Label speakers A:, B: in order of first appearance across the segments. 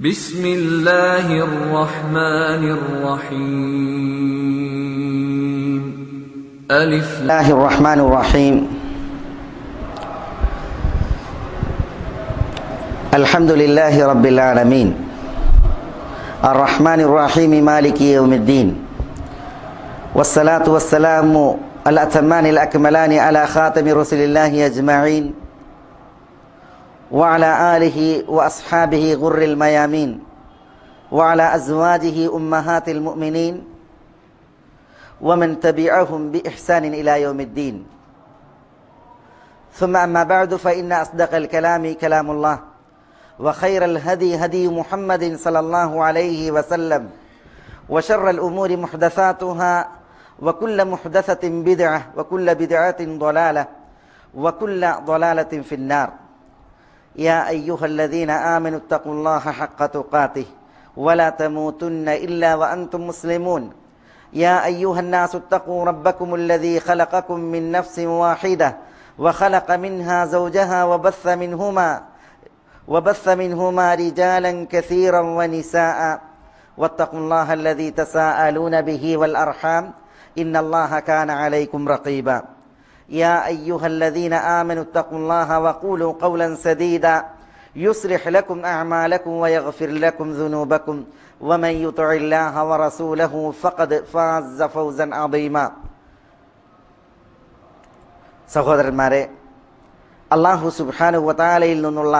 A: بسم الله الرحمن الرحيم. ألف
B: الله الرحمن الرحيم. الحمد لله رب العالمين. الرحمن الرحيم مالك يوم الدين. والصلاة والسلام الأتمان الأكملان على خاتم رسل الله أجمعين. وعلى آله وأصحابه غر الميامين وعلى أزواجه أمهات المؤمنين ومن تبعهم بإحسان إلى يوم الدين. ثم أما بعد فإن أصدق الكلام كلام الله وخير الهدي هدي محمد صلى الله عليه وسلم وشر الأمور محدثاتها وكل محدثة بدعة وكل بدعة ضلالة وكل ضلالة في النار. يا أيها الذين آمنوا اتقوا الله حق تقاته ولا تموتن إلا وأنتم مسلمون. يا أيها الناس اتقوا ربكم الذي خلقكم من نفس واحدة وخلق منها زوجها وبث منهما وبث منهما رجالا كثيرا ونساء. واتقوا الله الذي تساءلون به والأرحام إن الله كان عليكم رقيبا. يا أيها الذين آمنوا اتقوا الله وقولوا قولا سديدا يصلح لكم أعمالكم ويغفر لكم ذنوبكم ومن يطع الله ورسوله فقد فاز فوزا عظيما സഹോദരന്മാരെ അള്ളാഹു സുബാനു വതാലയിൽ നിന്നുള്ള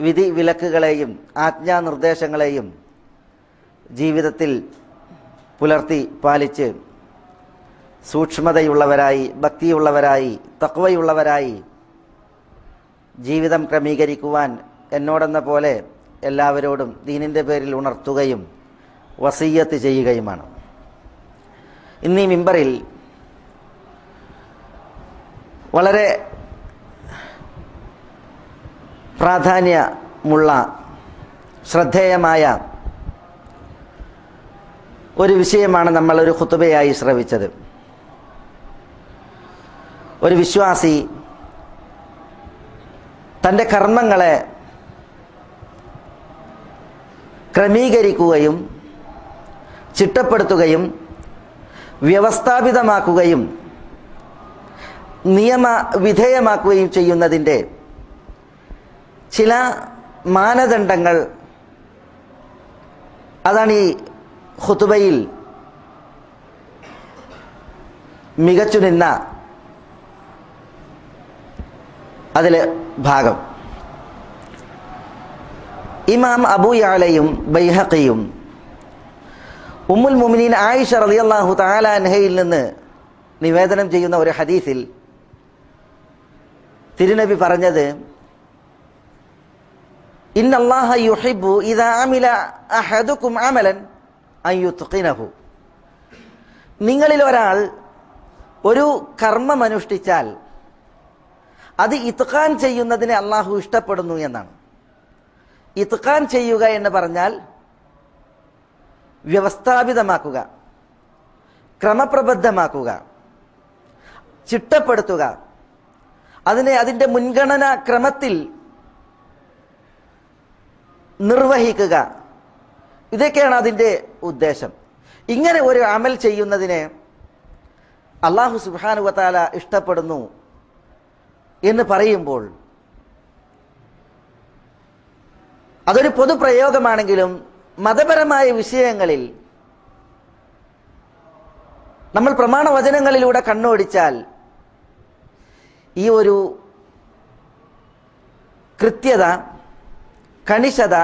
B: വിധി വിലക്കുകളെയും ആജ്ഞാനിർദ്ദേശങ്ങളെയും ജീവിതത്തിൽ പുലർത്തി പാലിച്ച് സൂക്ഷ്മതയുള്ളവരായി ഭക്തിയുള്ളവരായി തക്വയുള്ളവരായി ജീവിതം ക്രമീകരിക്കുവാൻ എന്നോടെന്ന പോലെ എല്ലാവരോടും ദീനിന്റെ പേരിൽ ഉണർത്തുകയും വസീയത്ത് ചെയ്യുകയുമാണ്. ഇന്നീ മിമ്പറിൽ വളരെ പ്രാധാന്യമുള്ള ശ്രദ്ധേയമായ ഒരു വിഷയമാണ് നമ്മളൊരു ഹുത്തുബയായി ശ്രവിച്ചത്. ഒരു വിശ്വാസി തന്റെ കർമ്മങ്ങളെ ക്രമീകരിക്കുകയും ചിട്ടപ്പെടുത്തുകയും വ്യവസ്ഥാപിതമാക്കുകയും നിയമ വിധേയമാക്കുകയും ചെയ്യുന്നതിന്റെ ചില മാനദണ്ഡങ്ങൾ അതാണ് ഈ ഹുതുബയിൽ മികച്ചു നിന്ന അതിലെ ഭാഗം. ഇമാം അബൂയാലയും ബൈഹഖിയും ഉമ്മുൽ മുമിനീൻ ആയിഷ റളിയല്ലാഹു തആല അൻഹയിൽ നിന്ന് നിവേദനം ചെയ്യുന്ന ഒരു ഹദീസിൽ തിരുനബി പറഞ്ഞത് ഇന്നല്ലാഹ യുഹിബ്ബു ഇദാ അഹദുക്കും അമലൻ അൻ യുത്ഖിനഹു. നിങ്ങളിൽ ഒരാൾ ഒരു കർമ്മം അനുഷ്ഠിച്ചാൽ അത് ഇത്ഖാൻ ചെയ്യുന്നതിനെ അള്ളാഹു ഇഷ്ടപ്പെടുന്നു എന്നാണ്. ഇത്ഖാൻ ചെയ്യുക എന്ന് പറഞ്ഞാൽ വ്യവസ്ഥാപിതമാക്കുക ക്രമപ്രബദ്ധമാക്കുക ചിട്ടപ്പെടുത്തുക. അതിനെ അതിന്റെ മുൻഗണന ക്രമത്തിൽ നിർവഹിക്കുക. ഇതൊക്കെയാണ് അതിന്റെ ഉദ്ദേശം. ഇങ്ങനെ ഒരു അമൽ ചെയ്യുന്നതിനെ അള്ളാഹു സുബാനുവത്താല ഇഷ്ടപ്പെടുന്നു. എന്ന് പറയുമ്പോൾ അതൊരു പൊതുപ്രയോഗമാണെങ്കിലും മതപരമായ വിഷയങ്ങളിൽ നമ്മൾ പ്രമാണവചനങ്ങളിലൂടെ കണ്ണോടിച്ചാൽ ഈ ഒരു കൃത്യത കണിശത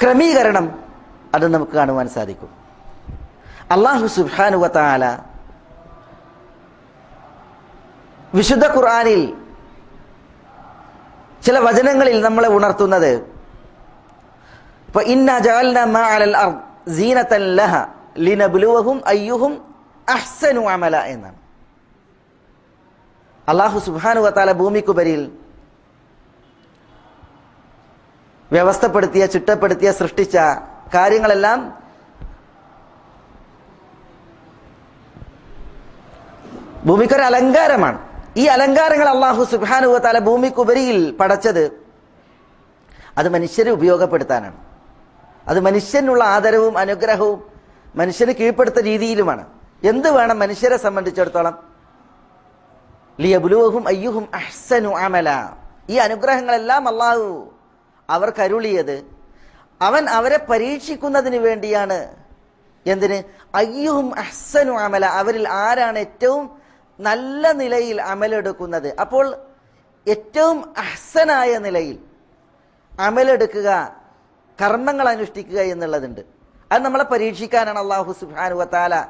B: ക്രമീകരണം അത് നമുക്ക് കാണുവാൻ സാധിക്കും. അള്ളാഹു സുബാനുവത്താല വിശുദ്ധ ഖുർആാനിൽ ചില വചനങ്ങളിൽ നമ്മളെ ഉണർത്തുന്നത്. അലൽ അർദ് ലഹ ലിനബ്ലുവഹും അയ്യുഹും അള്ളാഹു സുബ്ഹാനഹു വതആല ഭൂമിക്കുപരിയിൽ വ്യവസ്ഥപ്പെടുത്തിയ ചിട്ടപ്പെടുത്തിയ സൃഷ്ടിച്ച കാര്യങ്ങളെല്ലാം ഭൂമിക്കൊരു അലങ്കാരമാണ് ഈ അലങ്കാരങ്ങൾ അള്ളാഹു സുബാനുവ തല ഭൂമിക്കുപരിയിൽ പടച്ചത് അത് മനുഷ്യരെ ഉപയോഗപ്പെടുത്താനാണ്. അത് മനുഷ്യനുള്ള ആദരവും അനുഗ്രഹവും മനുഷ്യന് കീഴ്പ്പെടുത്ത രീതിയിലുമാണ്. എന്ത് വേണം മനുഷ്യരെ സംബന്ധിച്ചിടത്തോളം? ലിയബുലുവഹും അയ്യുഹും അഹ്സനു അമല. ഈ അനുഗ്രഹങ്ങളെല്ലാം അള്ളാഹു അവർ അരുളിയത് അവൻ അവരെ പരീക്ഷിക്കുന്നതിന് വേണ്ടിയാണ്. എന്തിന്? അയ്യുഹും അഹ്സനു അമല. അവരിൽ ആരാണ് ഏറ്റവും നല്ല നിലയിൽ അമലെടുക്കുന്നത്. അപ്പോൾ ഏറ്റവും അഹ്സനായ നിലയിൽ അമലെടുക്കുക കർമ്മങ്ങൾ അനുഷ്ഠിക്കുക എന്നുള്ളതുണ്ട്. അത് നമ്മളെ പരീക്ഷിക്കാനാണ് അള്ളാഹു സുഹാനുവത്താല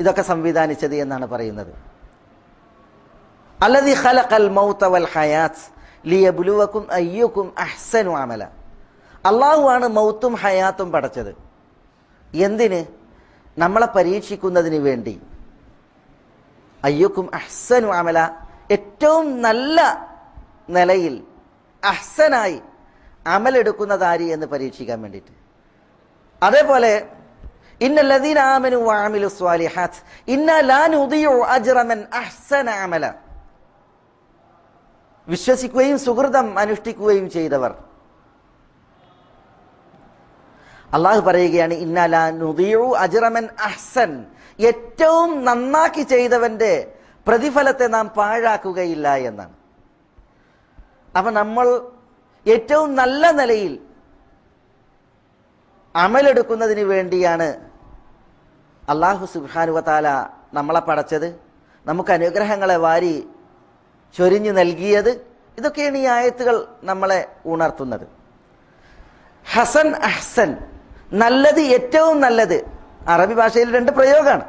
B: ഇതൊക്കെ സംവിധാനിച്ചത് എന്നാണ് പറയുന്നത്. അല്ലതി ഖലഖൽ മൗത വൽ ഹയാത്ത് ലിയബ്ലുവക്കും അയ്യക്കും അഹ്സനു അമല. അള്ളാഹു ആണ് മൗത്തും ഹയാത്തും പടച്ചത്. എന്തിന്? നമ്മളെ പരീക്ഷിക്കുന്നതിന് വേണ്ടി. അയ്യുക്കും അഹ്സനു അമല. ഏറ്റവും നല്ല നിലയിൽ അഹ്സനായി അമലെടുക്കുന്നതാരി എന്ന് പരീക്ഷിക്കാൻ വേണ്ടിയിട്ട്. അതേപോലെ ഇന്ന അഹ്സന അമല. വിശ്വസിക്കുകയും സുഹൃതം അനുഷ്ഠിക്കുകയും ചെയ്തവർ. അള്ളാഹു പറയുകയാണ് ഇന്നല നുദിയു അജ്റമൻ അഹ്സൻ. ഏറ്റവും നന്നാക്കി ചെയ്തവന്റെ പ്രതിഫലത്തെ നാം പാഴാക്കുകയില്ല എന്നാണ്. അപ്പൊ നമ്മൾ ഏറ്റവും നല്ല നിലയിൽ അമലെടുക്കുന്നതിന് വേണ്ടിയാണ് അള്ളാഹു സുബാനുവത്താല നമ്മളെ പടച്ചത്. നമുക്ക് അനുഗ്രഹങ്ങളെ വാരി ചൊരിഞ്ഞു നൽകിയത്. ഇതൊക്കെയാണ് ഈ ആയത്തുകൾ നമ്മളെ ഉണർത്തുന്നത്. ഹസൻ അഹ്സൻ നല്ലത് ഏറ്റവും നല്ലത്. അറബി ഭാഷയിൽ രണ്ട് പ്രയോഗമാണ്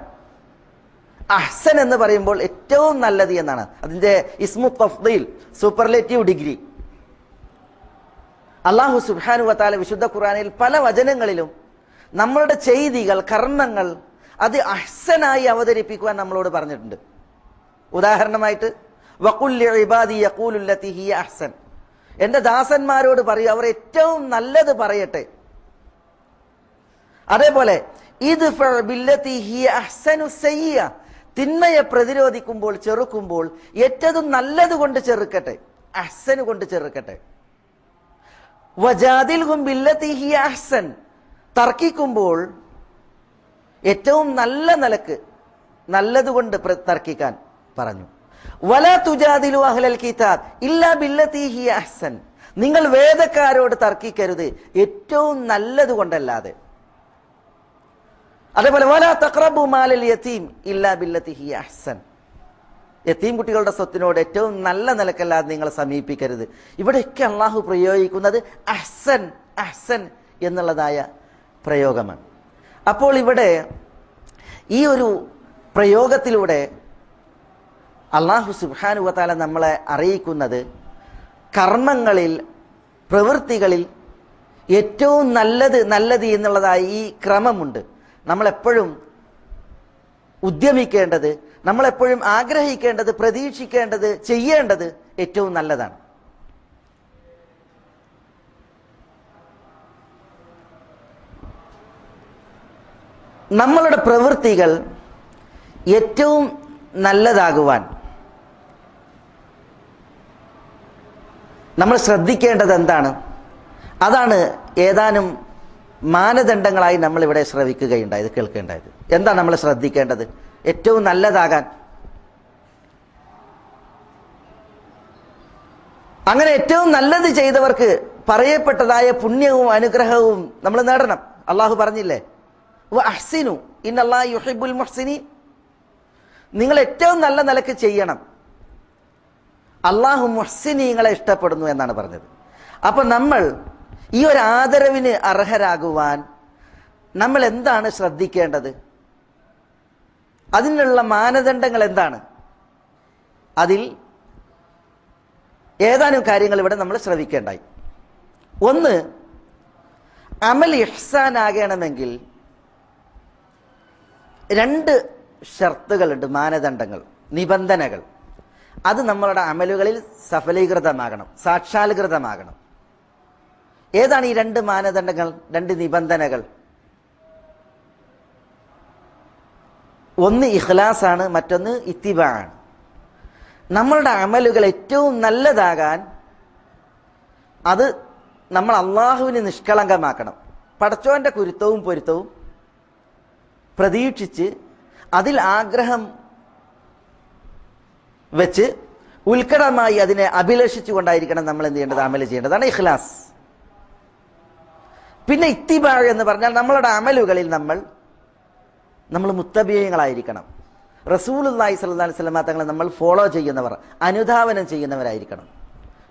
B: അഹ്സൻ എന്ന് പറയുമ്പോൾ ഏറ്റവും നല്ലത് എന്നാണ്. അതിന്റെ ഇസ്മു തഫ്ദീൽ സൂപ്പർലേറ്റീവ് ഡിഗ്രി. അള്ളാഹു സുബാനു വത്താല വിശുദ്ധ ഖുറാനിൽ പല വചനങ്ങളിലും നമ്മളുടെ ചെയ്തികൾ കർമ്മങ്ങൾ അത് അഹ്സനായി അവതരിപ്പിക്കുവാൻ നമ്മളോട് പറഞ്ഞിട്ടുണ്ട്. ഉദാഹരണമായിട്ട് അഹ്സൻ. എന്റെ ദാസന്മാരോട് പറയൂ അവർ ഏറ്റവും നല്ലത് പറയട്ടെ. അതേപോലെ ഇത് അഹ്സനു സയ്യ തിന്മയെ പ്രതിരോധിക്കുമ്പോൾ ചെറുക്കുമ്പോൾ ഏറ്റതും നല്ലത് കൊണ്ട് ചെറുക്കട്ടെ. അഹ്സന് കൊണ്ട് ചെറുക്കട്ടെ. ബില്ലത്തി ഹിയ അഹ്സൻ. തർക്കിക്കുമ്പോൾ ഏറ്റവും നല്ല നിലയ്ക്ക് നല്ലതുകൊണ്ട് തർക്കിക്കാൻ പറഞ്ഞു. വല തുജാദിലു അഹ്ലൽ കിതാബ് ഇല്ലാ ബില്ലത്തി ഹിയ അഹ്സൻ. നിങ്ങൾ വേദക്കാരോട് തർക്കിക്കരുത്. ഏറ്റവും നല്ലത് കൊണ്ടല്ലാതെ അതേപോലെ വല തക്രബു മാലൽ യതീം ഇല്ല ബില്ലത്തി ഹിയ അഹ്സൻ. യത്തീം കുട്ടികളുടെ സ്വത്തിനോട് ഏറ്റവും നല്ല നിലക്കല്ലാതെ നിങ്ങൾ സമീപിക്കരുത്. ഇവിടെയൊക്കെ അള്ളാഹു പ്രയോഗിക്കുന്നത് അഹ്സൻ അഹ്സൻ എന്നുള്ളതായ പ്രയോഗമാണ്. അപ്പോൾ ഇവിടെ ഈ ഒരു പ്രയോഗത്തിലൂടെ അള്ളാഹു സുബാനുവത്താല നമ്മളെ അറിയിക്കുന്നത് കർമ്മങ്ങളിൽ പ്രവൃത്തികളിൽ ഏറ്റവും നല്ലത് നല്ലത് എന്നുള്ളതായി ഈ ക്രമമുണ്ട്. നമ്മളെപ്പോഴും ഉദ്യമിക്കേണ്ടത് നമ്മളെപ്പോഴും ആഗ്രഹിക്കേണ്ടത് പ്രതീക്ഷിക്കേണ്ടത് ചെയ്യേണ്ടത് ഏറ്റവും നല്ലതാണ്. നമ്മളുടെ പ്രവൃത്തികൾ ഏറ്റവും നല്ലതാകുവാൻ നമ്മൾ ശ്രദ്ധിക്കേണ്ടത് എന്താണ്? അതാണ് ഏതാനും മാനദണ്ഡങ്ങളായി നമ്മൾ ഇവിടെ ശ്രവിക്കുകയുണ്ടായത് കേൾക്കേണ്ടായത് എന്താണ് നമ്മൾ ശ്രദ്ധിക്കേണ്ടത്? ഏറ്റവും നല്ലതാകാൻ. അങ്ങനെ ഏറ്റവും നല്ലത് ചെയ്തവർക്ക് പറയപ്പെട്ടതായ പുണ്യവും അനുഗ്രഹവും നമ്മൾ നേടണം. അള്ളാഹു പറഞ്ഞില്ലേ? അഹ്സിനു ഇന്നല്ലാ യുഹിബുൽ മുഹ്സിനി നിങ്ങൾ ഏറ്റവും നല്ല നിലയ്ക്ക് ചെയ്യണം. അള്ളാഹു മുഹ്സിനീങ്ങളെ ഇഷ്ടപ്പെടുന്നു എന്നാണ് പറഞ്ഞത്. അപ്പൊ നമ്മൾ ഈ ഒരു ആദരവിന് അർഹരാകുവാൻ നമ്മൾ എന്താണ് ശ്രദ്ധിക്കേണ്ടത്? അതിനുള്ള മാനദണ്ഡങ്ങൾ എന്താണ്? അതിൽ ഏതാനും കാര്യങ്ങൾ ഇവിടെ നമ്മൾ ശ്രവിക്കേണ്ടായി. ഒന്ന് അമൽ ഇഹ്സാൻ ആകണമെങ്കിൽ രണ്ട് ഷർത്തുകളുണ്ട് മാനദണ്ഡങ്ങൾ നിബന്ധനകൾ. അത് നമ്മളുടെ അമലുകളിൽ സഫലീകൃതമാകണം സാക്ഷാത്കൃതമാകണം. ഏതാണ് ഈ രണ്ട് മാനദണ്ഡങ്ങൾ രണ്ട് നിബന്ധനകൾ? ഒന്ന് ഇഖ്ലാസ് ആണ് മറ്റൊന്ന് ഇത്തിബ ആണ് നമ്മളുടെ അമലുകൾ ഏറ്റവും നല്ലതാകാൻ അത് നമ്മൾ അള്ളാഹുവിന് നിഷ്കളങ്കമാക്കണം. പടച്ചോന്റെ കുരുത്തവും പൊരുത്തവും പ്രതീക്ഷിച്ച് അതിൽ ആഗ്രഹം വെച്ച് ഉത്കടമായി അതിനെ അഭിലഷിച്ചുകൊണ്ടായിരിക്കണം നമ്മൾ എന്ത് ചെയ്യേണ്ടത്? അമൽ ചെയ്യേണ്ടതാണ് ഇഖ്ലാസ്. പിന്നെ ഇത്തിബാ എന്ന് പറഞ്ഞാൽ നമ്മളുടെ അമലുകളിൽ നമ്മൾ നമ്മൾ മുത്തബീയങ്ങളായിരിക്കണം. അള്ളാഹി സല്ലാ സ്വലമാ തങ്ങളെ നമ്മൾ ഫോളോ ചെയ്യുന്നവർ അനുധാവനം ചെയ്യുന്നവരായിരിക്കണം.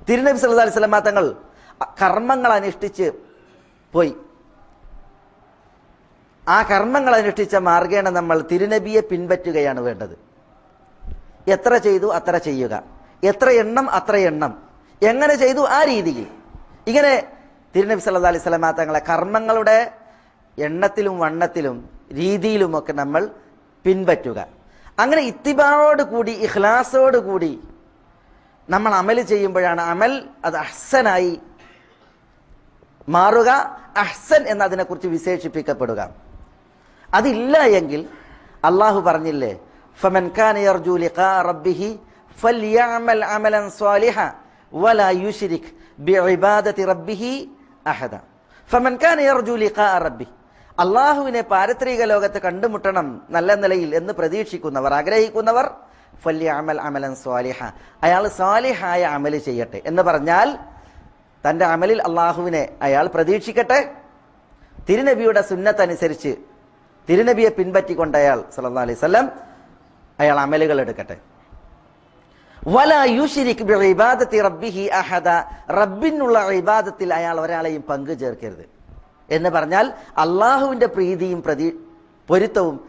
B: തിരുനബി സല്ലാ സ്വലമാ തങ്ങൾ കർമ്മങ്ങൾ അനുഷ്ഠിച്ച് പോയി. ആ കർമ്മങ്ങൾ അനുഷ്ഠിച്ച മാർഗേണ നമ്മൾ തിരുനബിയെ പിൻപറ്റുകയാണ് വേണ്ടത്. എത്ര ചെയ്തു അത്ര ചെയ്യുക. എത്ര എണ്ണം അത്ര എണ്ണം. എങ്ങനെ ചെയ്തു ആ രീതിയിൽ. ഇങ്ങനെ തിരുനബി സല്ലാ അലൈഹി സ്വലമാ തങ്ങളെ കർമ്മങ്ങളുടെ എണ്ണത്തിലും വണ്ണത്തിലും രീതിയിലുമൊക്കെ നമ്മൾ പിൻപറ്റുക. അങ്ങനെ ഇത്തിബാവോട് കൂടി ഇഖ്ലാസോട് കൂടി നമ്മൾ അമൽ ചെയ്യുമ്പോഴാണ് അമൽ അത് അഹ്സനായി മാറുക. അഹ്സൻ എന്നതിനെക്കുറിച്ച് വിശേഷിപ്പിക്കപ്പെടുക. അതില്ല എങ്കിൽ അള്ളാഹു പറഞ്ഞില്ലേ ഫമൻ റബ്ബിഹി അമലൻ സ്വാലിഹ വലാ യുശ്രിക് ബിഇബാദതി റബ്ബിഹി അഹദ. ഫമൻ കാന യർജു ലിഖാ റബ്ബി. അള്ളാഹുവിനെ പാരത്രിക ലോകത്ത് കണ്ടുമുട്ടണം നല്ല നിലയിൽ എന്ന് പ്രതീക്ഷിക്കുന്നവർ ആഗ്രഹിക്കുന്നവർ ഫല്യ അമൽ അമലൻ സ്വാലിഹ. അയാൾ സ്വാലിഹായ അമൽ ചെയ്യട്ടെ എന്ന് പറഞ്ഞാൽ തന്റെ അമലിൽ അള്ളാഹുവിനെ അയാൾ പ്രതീക്ഷിക്കട്ടെ. തിരുനബിയുടെ സുന്നത്തനുസരിച്ച് തിരുനബിയെ പിൻപറ്റിക്കൊണ്ട് അയാൾ സല്ലാ അലൈവല്ലം അയാൾ അമലുകൾ എടുക്കട്ടെ. വല യുഷിരിക് ഇബാദത്തി റബ്ബിഹി അഹദ. റബ്ബിനുള്ള ഇബാദത്തിൽ അയാൾ ഒരാളെയും പങ്കു ചേർക്കരുത്. എന്ന് പറഞ്ഞാൽ അള്ളാഹുവിന്റെ പ്രീതിയും പ്രതി പൊരുത്തവും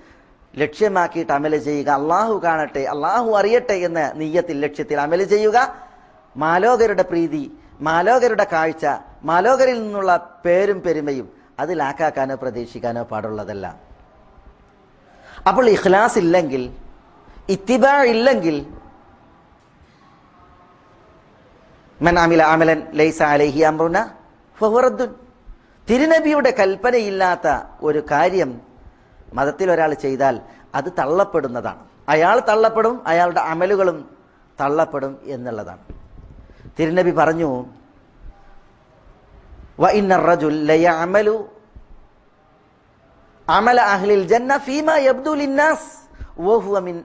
B: ലക്ഷ്യമാക്കിയിട്ട് അമൽ ചെയ്യുക. അള്ളാഹു കാണട്ടെ അള്ളാഹു അറിയട്ടെ എന്ന നീയത്തിൽ ലക്ഷ്യത്തിൽ അമല ചെയ്യുക. മാലോകരുടെ പ്രീതി മാലോകരുടെ കാഴ്ച മാലോകരിൽ നിന്നുള്ള പേരും പെരുമയും അതിലാക്കാക്കാനോ പ്രതീക്ഷിക്കാനോ പാടുള്ളതല്ല. അപ്പോൾ ഇഖ്ലാസ് ഇല്ലെങ്കിൽ ഇത്തിബാ ഇല്ലെങ്കിൽ മൻ അമില ലൈസ അലൈഹി അമ്രുന ഫഹുറദ്ദുൻ തിരുനബിയുടെ കൽപ്പനയില്ലാത്ത ഒരു കാര്യം മതത്തിൽ ഒരാൾ ചെയ്താൽ അത് തള്ളപ്പെടുന്നതാണ്. അയാൾ തള്ളപ്പെടും അയാളുടെ അമലുകളും തള്ളപ്പെടും എന്നുള്ളതാണ്. തിരുനബി പറഞ്ഞു വ ഇന്ന റജുൽ ലയഅമലു അമല അഹ്ലിൽ ജന്ന ഫീമ യബ്ദു ലിന്നാസ് വഹുവ മിൻ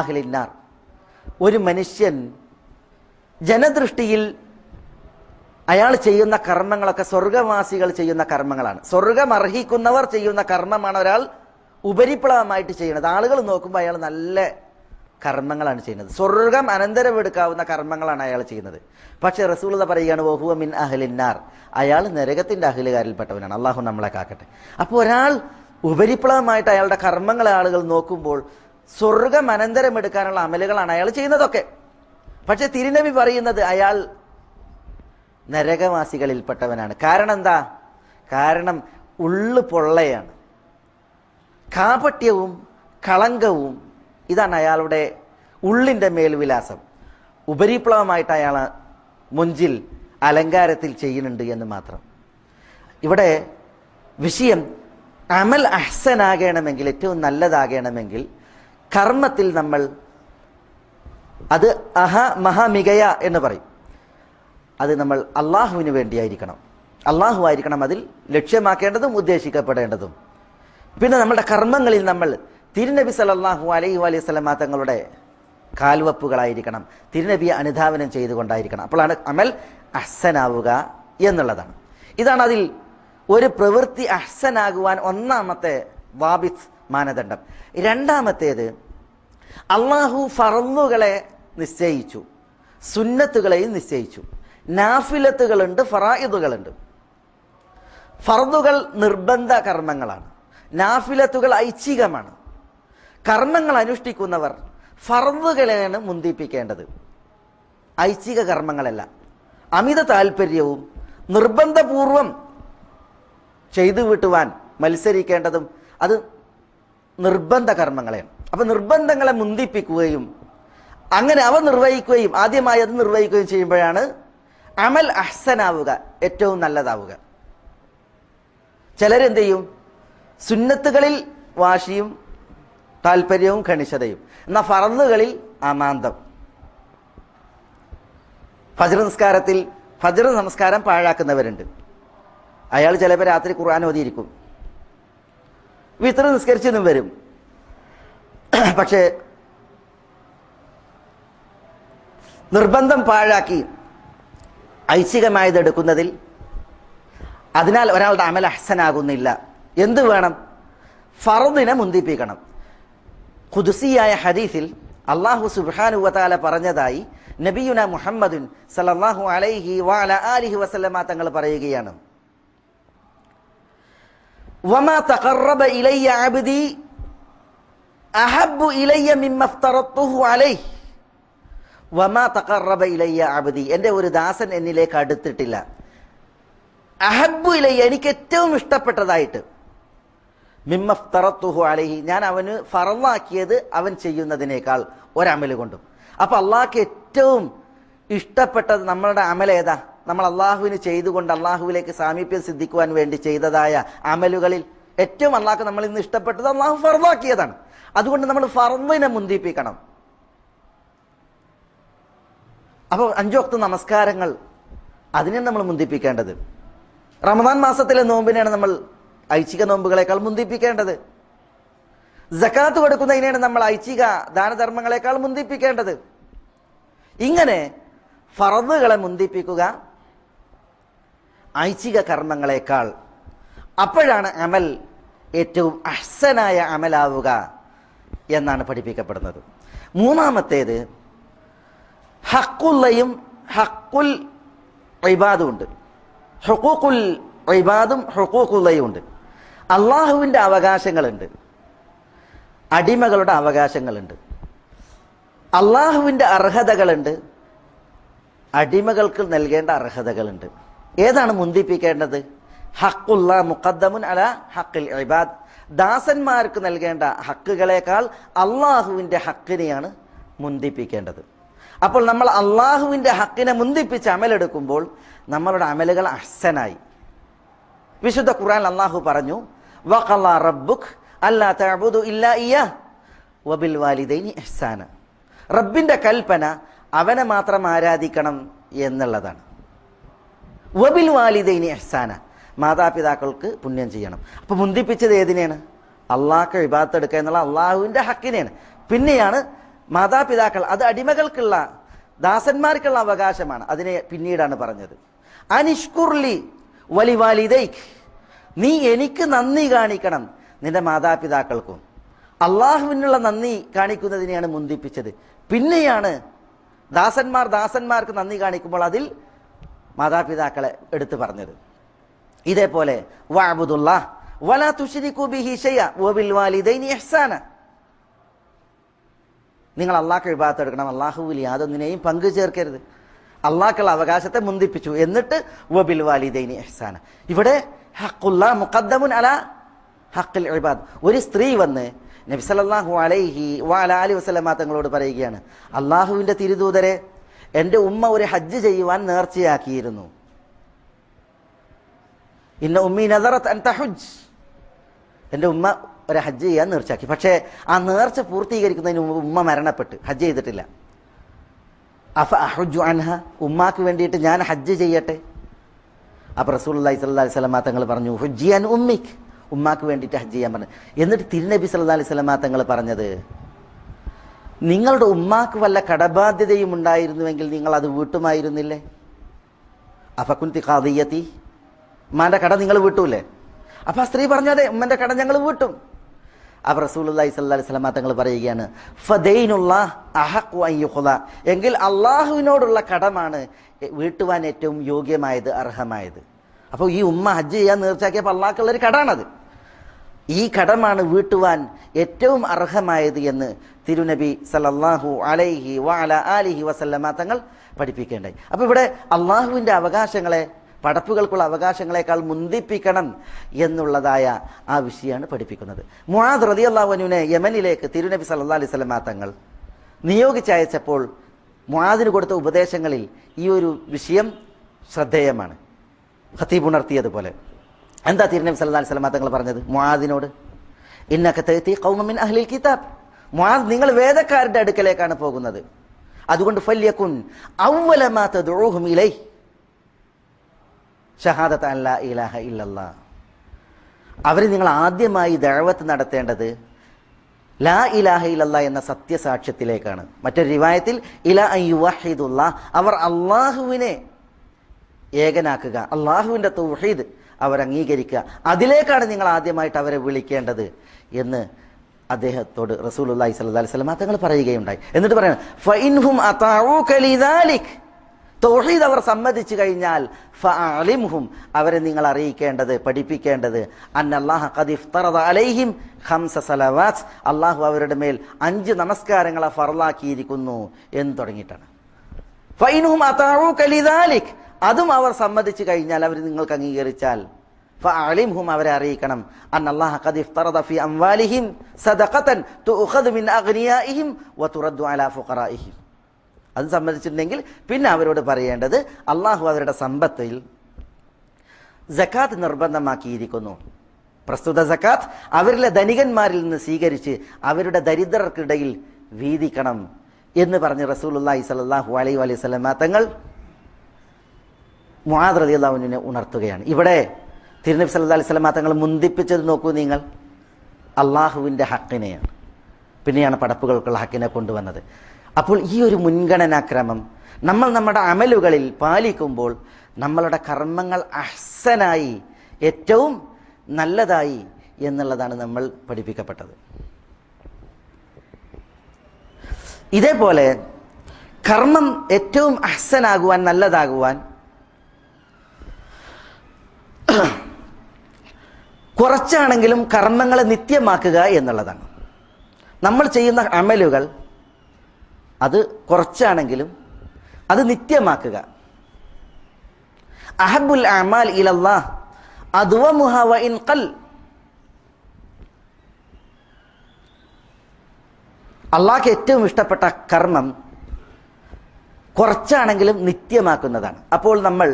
B: അഹ്ലിൻ നാർ. ഒരു മനുഷ്യൻ ജനദൃഷ്ടിയിൽ അയാൾ ചെയ്യുന്ന കർമ്മങ്ങളൊക്കെ സ്വർഗവാസികൾ ചെയ്യുന്ന കർമ്മങ്ങളാണ്. സ്വർഗം അർഹിക്കുന്നവർ ചെയ്യുന്ന കർമ്മമാണ് ഒരാൾ ഉപരിപ്ലവമായിട്ട് ചെയ്യുന്നത്. ആളുകൾ നോക്കുമ്പോൾ അയാൾ നല്ല കർമ്മങ്ങളാണ് ചെയ്യുന്നത്. സ്വർഗം അനന്തരം എടുക്കാവുന്ന കർമ്മങ്ങളാണ് അയാൾ ചെയ്യുന്നത്. പക്ഷേ റസൂലത പറയുകയാണ് വഹുവ മിൻ അഹ്ലിന്നാർ. അയാൾ നരകത്തിന്റെ അഹ്ലുകാരിൽപ്പെട്ടവനാണ്. അള്ളാഹു നമ്മളെ കാക്കട്ടെ. അപ്പോൾ ഒരാൾ ഉപരിപ്ലവമായിട്ട് അയാളുടെ കർമ്മങ്ങളെ ആളുകൾ നോക്കുമ്പോൾ സ്വർഗം അനന്തരമെടുക്കാനുള്ള അമലുകളാണ് അയാൾ ചെയ്യുന്നതൊക്കെ. പക്ഷെ തിരുനബി പറയുന്നത് അയാൾ നരകവാസികളിൽപ്പെട്ടവനാണ്. കാരണം എന്താ കാരണം ഉള്ളു പൊള്ളയാണ്. കാപട്യവും കളങ്കവും ഇതാണ് അയാളുടെ ഉള്ളിന്റെ മേൽവിലാസം ഉപരിപ്ലവമായിട്ട് അയാൾ മുഞ്ചിൽ അലങ്കാരത്തിൽ ചെയ്യുന്നുണ്ട് എന്ന് മാത്രം. ഇവിടെ വിഷയം അമൽ അഹ്സനാകണമെങ്കിൽ ഏറ്റവും നല്ലതാകണമെങ്കിൽ കർമ്മത്തിൽ നമ്മൾ അത് അഹ മഹാമികയ എന്ന് പറയും. അത് നമ്മൾ അള്ളാഹുവിന് വേണ്ടിയായിരിക്കണം. അള്ളാഹു ആയിരിക്കണം അതിൽ ലക്ഷ്യമാക്കേണ്ടതും ഉദ്ദേശിക്കപ്പെടേണ്ടതും. പിന്നെ നമ്മുടെ കർമ്മങ്ങളിൽ നമ്മൾ തിരുനബി സലല്ലാഹു അലൈഹി അലൈഹി സ്വലമാ തങ്ങളുടെ കാൽവപ്പുകളായിരിക്കണം. തിരുനബിയെ അനുധാവനം ചെയ്തുകൊണ്ടായിരിക്കണം. അപ്പോഴാണ് അമൽ അഹ്സനാവുക എന്നുള്ളതാണ്. ഇതാണ് അതിൽ ഒരു പ്രവൃത്തി അഹ്സനാകുവാൻ ഒന്നാമത്തെ വാബിത് മാനദണ്ഡം. രണ്ടാമത്തേത് അള്ളാഹു ഫറന്നുകളെ നിശ്ചയിച്ചു. സുന്നത്തുകളെയും നിശ്ചയിച്ചു. നാഫിലത്തുകളുണ്ട് ഫറായിദുകളുണ്ട്. ഫർദുകൾ നിർബന്ധ കർമ്മങ്ങളാണ്. നാഫിലത്തുകൾ ഐച്ഛികമാണ്. കർമ്മങ്ങൾ അനുഷ്ഠിക്കുന്നവർ ഫർദുകളെയാണ് മുന്തിപ്പിക്കേണ്ടത്. ഐച്ഛിക കർമ്മങ്ങളല്ല. അമിത താല്പര്യവും നിർബന്ധപൂർവം ചെയ്തു വിട്ടുവാൻ മത്സരിക്കേണ്ടതും അത് നിർബന്ധ കർമ്മങ്ങളെയാണ്. അപ്പൊ നിർബന്ധങ്ങളെ മുന്തിപ്പിക്കുകയും അങ്ങനെ അവ നിർവഹിക്കുകയും ആദ്യമായി അത് നിർവഹിക്കുകയും ചെയ്യുമ്പോഴാണ് അമൽ അഹ്സനാവുക ഏറ്റവും നല്ലതാവുക. ചിലരെന്ത് ചെയ്യും? സുന്നത്തുകളിൽ വാശിയും താല്പര്യവും ഖണിശതയും. എന്നാൽ ഫറന്നുകളിൽ അമാന്തം. ഫജർ നിസ്കാരത്തിൽ ഫജർ നമസ്കാരം പാഴാക്കുന്നവരുണ്ട്. അയാൾ ചിലപ്പോൾ രാത്രി ഖുർആൻ ഓതിയിരിക്കും. വിത്ര നിസ്കരിച്ചെന്നും വരും. പക്ഷേ നിർബന്ധം പാഴാക്കി ഐച്ഛികമായത് എടുക്കുന്നതിൽ അതിനാൽ ഒരാളുടെ അമൽ അഹ്സനാകുന്നില്ല. എന്ത് വേണം? ഫറുദിനെ മുന്തിപ്പിക്കണം. ഖുദുസിയായ ഹദീസിൽ അള്ളാഹു സുബ്ഹാനുവതാല പറഞ്ഞതായി നബിയുന മുഹമ്മദുൻ സല്ലല്ലാഹു അലൈഹി വാല അലിഹി വസല്ലമ തങ്ങൾ പറയുകയാണ്. വമാ തഖറബ ഇലയ്യ അബ്ദി അഹബ്ബു ഇലയ്യ മിമ്മ അഫ്തറത്തുഹു അലൈഹി. വമാ തഖറബ ഇലയ്യ അബ്ദി. എന്റെ ഒരു ദാസൻ എന്നിലേക്ക് അടുത്തിട്ടില്ല. അഹബ്ബു ഇലയ്യ എനിക്ക് ഏറ്റവും ഇഷ്ടപ്പെട്ടതായിട്ട്. മിമ്മഫ്തറത്തുഹു അലഹി. ഞാൻ അവന് ഫറലാക്കിയത് അവൻ ചെയ്യുന്നതിനേക്കാൾ ഒരമൽ കൊണ്ടും. അപ്പൊ അള്ളാഹ്ക്ക് ഏറ്റവും ഇഷ്ടപ്പെട്ടത് നമ്മളുടെ അമൽ ഏതാ? നമ്മൾ അള്ളാഹുവിന് ചെയ്തുകൊണ്ട് അള്ളാഹുവിലേക്ക് സാമീപ്യം സിദ്ധിക്കുവാൻ വേണ്ടി ചെയ്തതായ അമലുകളിൽ ഏറ്റവും അള്ളാഹ് നമ്മൾ ഇന്ന് ഇഷ്ടപ്പെട്ടത് അള്ളാഹു ഫറലാക്കിയതാണ് അതുകൊണ്ട് നമ്മൾ ഫറലിനെ മുന്തിപ്പിക്കണം അപ്പോൾ അഞ്ചോക്ത നമസ്കാരങ്ങൾ അതിനെ നമ്മൾ മുന്തിപ്പിക്കേണ്ടത് റമദാൻ മാസത്തിലെ നോമ്പിനെയാണ് നമ്മൾ ഐച്ഛിക നോമ്പുകളെക്കാൾ മുന്തിപ്പിക്കേണ്ടത് ജക്കാത്ത് കൊടുക്കുന്നതിനെയാണ് നമ്മൾ ഐച്ഛിക ദാനധർമ്മങ്ങളെക്കാൾ മുന്തിപ്പിക്കേണ്ടത് ഇങ്ങനെ ഫറദുകളെ മുന്തിപ്പിക്കുക ഐച്ഛിക കർമ്മങ്ങളെക്കാൾ. അപ്പോഴാണ് അമൽ ഏറ്റവും അഹ്സനായ അമലാവുക. എന്നാണ് പഠിപ്പിക്കപ്പെടുന്നത്. മൂന്നാമത്തേത് ഹക്കുള്ളയും ഹക്കുൽ ഇബാദും ഉണ്ട് ഹുക്കൂക്കുൽ ഇബാദും ഹുക്കൂക്കുള്ളയും ഉണ്ട്. അള്ളാഹുവിന്റെ അവകാശങ്ങളുണ്ട്. അടിമകളുടെ അവകാശങ്ങളുണ്ട്. അള്ളാഹുവിന്റെ അർഹതകളുണ്ട്. അടിമകൾക്ക് നൽകേണ്ട അർഹതകളുണ്ട്. ഏതാണ് മുന്തിപ്പിക്കേണ്ടത്? ഹക്കുള്ള മുഖദ്ദമുൻ അല ഹക്കിൽ ഇബാദ്. ദാസന്മാർക്ക് നൽകേണ്ട ഹക്കുകളേക്കാൾ അള്ളാഹുവിന്റെ ഹക്കിനെയാണ് മുന്തിപ്പിക്കേണ്ടത്. അപ്പോൾ നമ്മൾ അള്ളാഹുവിന്റെ ഹക്കിനെ മുന്തിപ്പിച്ച് അമലെടുക്കുമ്പോൾ നമ്മളുടെ അമലുകൾ അഹ്സനായി. വിശുദ്ധ ഖുറാൻ അള്ളാഹു പറഞ്ഞു വഖല്ലാ റബ്ബുഖ് അല്ലാ തഅബുദു ഇല്ലാ ഇയ്യാ വബിൽ വാലിദൈനി ഇഹ്സാന. റബ്ബിന്റെ കൽപ്പന അവനെ മാത്രം ആരാധിക്കണം എന്നുള്ളതാണ്. വബിൽ വാലിദൈനി ഇഹ്സാന. മാതാപിതാക്കൾക്ക് പുണ്യം ചെയ്യണം. അപ്പോൾ മുന്തിപ്പിച്ചത് ഏതിനെയാണ്? അള്ളാഹ്ക്ക് വിഭാഗത്ത് എടുക്കുക എന്നുള്ള അള്ളാഹുവിന്റെ ഹക്കിനെയാണ്. പിന്നെയാണ് മാതാപിതാക്കൾ അത് അടിമകൾക്കുള്ള ദാസന്മാർക്കുള്ള അവകാശമാണ്. അതിനെ പിന്നീടാണ് പറഞ്ഞത്. അനിഷ്കുർലി വലിവാലിദൈക്ക് നീ എനിക്ക് നന്ദി കാണിക്കണം നിന്റെ മാതാപിതാക്കൾക്കും. അള്ളാഹുവിനുള്ള നന്ദി കാണിക്കുന്നതിനെയാണ് മുന്തിപ്പിച്ചത്. പിന്നെയാണ് ദാസന്മാർ ദാസന്മാർക്ക് നന്ദി കാണിക്കുമ്പോൾ അതിൽ മാതാപിതാക്കളെ എടുത്തു പറഞ്ഞത്. ഇതേപോലെ വലാ ബിഹി വബിൽ വാലിദൈനി ഇഹ്സാന. നിങ്ങൾ അള്ളാഹ് വിഭാഗത്ത് എടുക്കണം. അള്ളാഹുവിൽ യാതൊന്നിനെയും പങ്കു ചേർക്കരുത്. അള്ളാഹ്ക്കുള്ള അവകാശത്തെ മുന്തിപ്പിച്ചു. എന്നിട്ട് വബിൽ വാലിദൈനി ഇഹ്സാന. ഇവിടെ മുഖദ്ദമുൻ ഇബാദ്. ഒരു സ്ത്രീ വന്ന് നബി സല്ലല്ലാഹു അലൈഹി വഅല അലി തങ്ങളോട് പറയുകയാണ് അള്ളാഹുവിന്റെ തിരുദൂതരെ എന്റെ ഉമ്മ ഒരു ഹജ്ജ് ചെയ്യുവാൻ നേർച്ചയാക്കിയിരുന്നു. ഇന്ന ഉമ്മി നദറത്ത് അൻ തഹുജ് എന്റെ ഉമ്മ ഒരു ഹജ്ജ് ചെയ്യാൻ നേർച്ചയാക്കി. പക്ഷേ ആ നേർച്ച പൂർത്തീകരിക്കുന്നതിന് മുമ്പ് ഉമ്മ മരണപ്പെട്ട്. ഹജ്ജ് ചെയ്തിട്ടില്ല. അഫ അഹുജു അൻഹ? ഉമ്മാക്ക് വേണ്ടിയിട്ട് ഞാൻ ഹജ്ജ് ചെയ്യട്ടെ? അപ്പം അള്ളഹി സ്വല്ലാ അലൈഹി സ്വലമാ തങ്ങൾ പറഞ്ഞു ഹുജിയാൻ ഉമ്മിക്ക്. ഉമ്മാക്ക് വേണ്ടിയിട്ട് ഹജ്ജ് ചെയ്യാൻ പറഞ്ഞു. എന്നിട്ട് തിരുനബി സല്ലാ അലൈഹി സ്വലമാ തങ്ങൾ പറഞ്ഞത് നിങ്ങളുടെ ഉമ്മാക്ക് വല്ല കടബാധ്യതയും ഉണ്ടായിരുന്നുവെങ്കിൽ നിങ്ങൾ അത് വീട്ടുമായിരുന്നില്ലേ? അഫക്കുന്തി കാതിയത്തി ഉമ്മാന്റെ കട നിങ്ങൾ വീട്ടൂലേ? അപ്പൊ ആ സ്ത്രീ പറഞ്ഞു അതെ ഉമ്മന്റെ കട ഞങ്ങൾ വീട്ടും. അവർ റസൂലി സല്ലാ സ്വലമ തങ്ങൾ പറയുകയാണ് ഫദൈനുള്ള അഹഖുല എങ്കിൽ അള്ളാഹുവിനോടുള്ള കടമാണ് വീട്ടുവാൻ ഏറ്റവും യോഗ്യമായത് അർഹമായത്. അപ്പോൾ ഈ ഉമ്മ ഹജ്ജ് ചെയ്യാൻ നേർച്ചയാക്കിയപ്പോൾ അള്ളാഹ്ക്കുള്ളൊരു കടാണത് ഈ കടമാണ് വീട്ടുവാൻ ഏറ്റവും അർഹമായത് എന്ന് തിരുനബി സലല്ലാഹു അലൈഹി വഅല ആലിഹി വസല്ലമ തങ്ങൾ പഠിപ്പിക്കേണ്ടായി. അപ്പോൾ ഇവിടെ അള്ളാഹുവിന്റെ അവകാശങ്ങളെ പടപ്പുകൾക്കുള്ള അവകാശങ്ങളെക്കാൾ മുന്തിപ്പിക്കണം എന്നുള്ളതായ ആ വിഷയമാണ് പഠിപ്പിക്കുന്നത്. മുഹാദ് റതി അള്ളാഹുനുവിനെ യമനിലേക്ക് തിരുനബി സല്ലാ അലൈഹി സ്വലമാ തങ്ങൾ നിയോഗിച്ചയച്ചപ്പോൾ മുഹാദിന് കൊടുത്ത ഉപദേശങ്ങളിൽ ഈ ഒരു വിഷയം ശ്രദ്ധേയമാണ്. ഹത്തീബ് ഉണർത്തിയതുപോലെ. എന്താ തിരുനബി സല്ലാ അലൈഹി സ്വലമാ തങ്ങൾ പറഞ്ഞത്? മുഹാദിനോട് ഇന്നൊക്കെ തെത്തി കൗമമിൻ അഹ്ലിൽ കിതാബ്. മുഹാദ് നിങ്ങൾ വേദക്കാരുടെ അടുക്കലേക്കാണ് പോകുന്നത്. അതുകൊണ്ട് ഫല്യക്കുൻ ഔവലമാ തദ്ഉഹും ഇലൈ ഷഹാദത്ത് അല്ല ഇലാഹ ഇല്ലല്ല. അവർ നിങ്ങൾ ആദ്യമായി ദഴവത്ത് നടത്തേണ്ടത് ലാ ഇലാഹ ഇലല്ല എന്ന സത്യസാക്ഷ്യത്തിലേക്കാണ്. മറ്റൊരു റിവായത്തിൽ ഇല അയ്യുവഹിദുള്ള അവർ അള്ളാഹുവിനെ ഏകനാക്കുക അള്ളാഹുവിന്റെ തൗഹീദ് അവർ അംഗീകരിക്കുക. അതിലേക്കാണ് നിങ്ങൾ ആദ്യമായിട്ട് അവരെ വിളിക്കേണ്ടത് എന്ന് അദ്ദേഹത്തോട് റസൂലുള്ളാഹി സ്വല്ലല്ലാഹി അലൈഹി വസല്ലം തങ്ങൾ പറയുകയുണ്ടായി. എന്നിട്ട് പറയണം ലിദാലിക് തൗഹീദ് അവർ സമ്മതിച്ചു കഴിഞ്ഞാൽ ഫഅലിംഹും അവരെ നിങ്ങൾ അറിയിക്കേണ്ടത് പഠിപ്പിക്കേണ്ടത്. അന്നല്ലാഹ ഖദിഫ്തറദ അലൈഹിം ഖംസ സലവാത്ത്. അള്ളാഹു അവരുടെ മേൽ അഞ്ച് നമസ്കാരങ്ങളെ ഫറലാക്കിയിരിക്കുന്നു എന്ന് തുടങ്ങിയിട്ടാണ്. ഫൈനുഹും അതാഊക കലിദാലിക് അതും അവർ സമ്മതിച്ചു കഴിഞ്ഞാൽ അവർ നിങ്ങൾക്ക് അംഗീകരിച്ചാൽ ഫഅലിംഹും അവരെ അറിയിക്കണം. അന്നല്ലാഹ ഖദ് ഫി അംവാലിഹിം സദഖതൻ തുഖദ് മിൻ അഗ്നിയാഇഹിം വതുറദ്ദു അലാ ഫുഖറാഇഹിം അത് സമ്മതിച്ചിട്ടുണ്ടെങ്കിൽ പിന്നെ അവരോട് പറയേണ്ടത് അള്ളാഹു അവരുടെ സമ്പത്തിൽ ജക്കാത്ത് നിർബന്ധമാക്കിയിരിക്കുന്നു. പ്രസ്തുത ജക്കാത്ത് അവരിലെ ധനികന്മാരിൽ നിന്ന് സ്വീകരിച്ച് അവരുടെ ദരിദ്രർക്കിടയിൽ വീതിക്കണം എന്ന് പറഞ്ഞ് റസൂലുള്ളാഹി സ്വല്ലല്ലാഹു അലൈഹി വലൈഹി വസല്ലമ തങ്ങൾ റളിയല്ലാഹുവിനെ ഉണർത്തുകയാണ്. ഇവിടെ തിരുനബി സല്ലാ അലൈഹി വസല്ലമ തങ്ങൾ മുന്തിപ്പിച്ചത് നോക്കൂ നിങ്ങൾ. അള്ളാഹുവിന്റെ ഹക്കിനെയാണ്. പിന്നെയാണ് പടപ്പുകൾക്കുള്ള ഹക്കിനെ കൊണ്ടുവന്നത്. അപ്പോൾ ഈ ഒരു മുൻഗണനാക്രമം നമ്മൾ നമ്മുടെ അമലുകളിൽ പാലിക്കുമ്പോൾ നമ്മളുടെ കർമ്മങ്ങൾ അഹ്സനായി ഏറ്റവും നല്ലതായി എന്നുള്ളതാണ് നമ്മൾ പഠിപ്പിക്കപ്പെട്ടത്. ഇതേപോലെ കർമ്മം ഏറ്റവും അഹ്സനാകുവാൻ നല്ലതാകുവാൻ കുറച്ചാണെങ്കിലും കർമ്മങ്ങളെ നിത്യമാക്കുക എന്നുള്ളതാണ്. നമ്മൾ ചെയ്യുന്ന അമലുകൾ അത് കുറച്ചാണെങ്കിലും അത് നിത്യമാക്കുക. അഹബുൽ അമാൽ ഇലല്ലാ അദ്വമുഹ മുഹവ ഇൻ ഖൽ. അള്ളാഹ്ക്ക് ഏറ്റവും ഇഷ്ടപ്പെട്ട കർമ്മം കുറച്ചാണെങ്കിലും നിത്യമാക്കുന്നതാണ്. അപ്പോൾ നമ്മൾ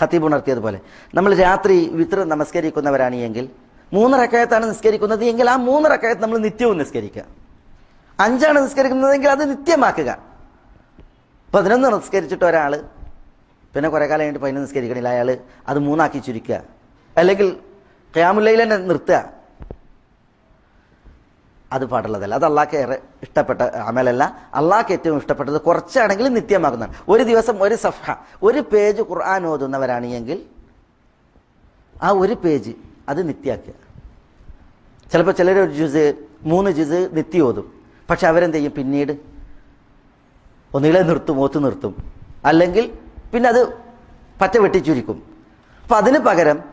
B: ഹത്തീബ് ഉണർത്തിയതുപോലെ നമ്മൾ രാത്രി വിത്ര നമസ്കരിക്കുന്നവരാണ് എങ്കിൽ മൂന്ന് റക്കായത്താണ് നിസ്കരിക്കുന്നത് എങ്കിൽ ആ മൂന്ന് റക്കായത്ത് നമ്മൾ നിത്യവും നിസ്കരിക്കുക. അഞ്ചാണ് നിസ്കരിക്കുന്നതെങ്കിൽ അത് നിത്യമാക്കുക. പതിനൊന്ന് നിസ്കരിച്ചിട്ട് ഒരാൾ പിന്നെ കുറേ കാലം കഴിഞ്ഞിട്ട് പതിനൊന്ന് നിസ്കരിക്കണില്ല അയാൾ അത് മൂന്നാക്കി ചുരുക്കുക. അല്ലെങ്കിൽ ക്യാമുലയിൽ തന്നെ നിർത്തുക. അത് പാടുള്ളതല്ല. അത് അള്ളാഹ്ക്ക് ഏറെ ഇഷ്ടപ്പെട്ട അമലല്ല. അള്ളാഹ്ക്ക് ഏറ്റവും ഇഷ്ടപ്പെട്ടത് കുറച്ചാണെങ്കിലും നിത്യമാക്കുന്നതാണ്. ഒരു ദിവസം ഒരു സഫ ഒരു പേജ് ഖുർആൻ ഓതുന്നവരാണ് എങ്കിൽ ആ ഒരു പേജ് അത് നിത്യാക്കുക. ചിലപ്പോൾ ചിലർ ഒരു ജുസ് മൂന്ന് ജുസ് നിത്യം ഓതും പക്ഷെ അവരെന്ത് ചെയ്യും? പിന്നീട് ഒന്നുകിലെ നിർത്തും ഓത്ത് നിർത്തും. അല്ലെങ്കിൽ പിന്നെ അത് പറ്റ വെട്ടിച്ചുരിക്കും. അപ്പം അതിന് പകരം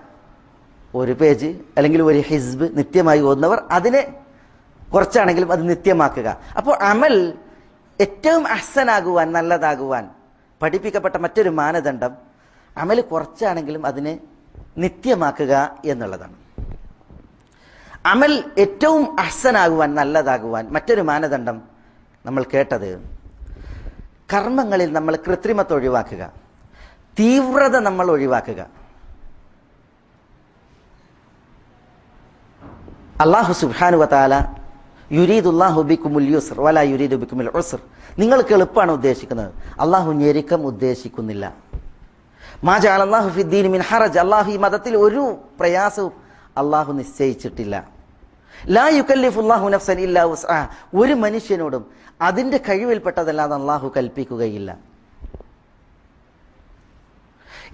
B: ഒരു പേജ് അല്ലെങ്കിൽ ഒരു ഹിസ്ബ് നിത്യമായി ഓതുന്നവർ അതിനെ കുറച്ചാണെങ്കിലും അത് നിത്യമാക്കുക. അപ്പോൾ അമൽ ഏറ്റവും അഹ്സനാകുവാൻ നല്ലതാകുവാൻ പഠിപ്പിക്കപ്പെട്ട മറ്റൊരു മാനദണ്ഡം അമൽ കുറച്ചാണെങ്കിലും അതിനെ നിത്യമാക്കുക എന്നുള്ളതാണ്. അമൽ ഏറ്റവും അഹ്സനാകുവാൻ നല്ലതാകുവാൻ മറ്റൊരു മാനദണ്ഡം നമ്മൾ കേട്ടത്. കർമ്മങ്ങളിൽ നമ്മൾ കൃത്രിമത്വം ഒഴിവാക്കുക. തീവ്രത നമ്മൾ ഒഴിവാക്കുക. അള്ളാഹു സുബാനു വാല യുരീദുല്ലാഹു ബിക്കുമുൽ യുസർ വല യുരീദു ബിക്കുമുൽ ഉസർ. നിങ്ങൾക്ക് എളുപ്പമാണ് ഉദ്ദേശിക്കുന്നത്. അള്ളാഹു ഞെരുക്കം ഉദ്ദേശിക്കുന്നില്ല. മാജ അള്ളാഹു ഫിദ്ദീൻ മിൻ ഹറജ്. അള്ളാഹു ഈ മതത്തിൽ ഒരു പ്രയാസവും അള്ളാഹു നിശ്ചയിച്ചിട്ടില്ല. ലാ നഫ്സൻ ഇല്ലാ ഉസ്ആ ഒരു മനുഷ്യനോടും അതിന്റെ കഴിവിൽപ്പെട്ടതല്ലാതെ അള്ളാഹു കൽപ്പിക്കുകയില്ല.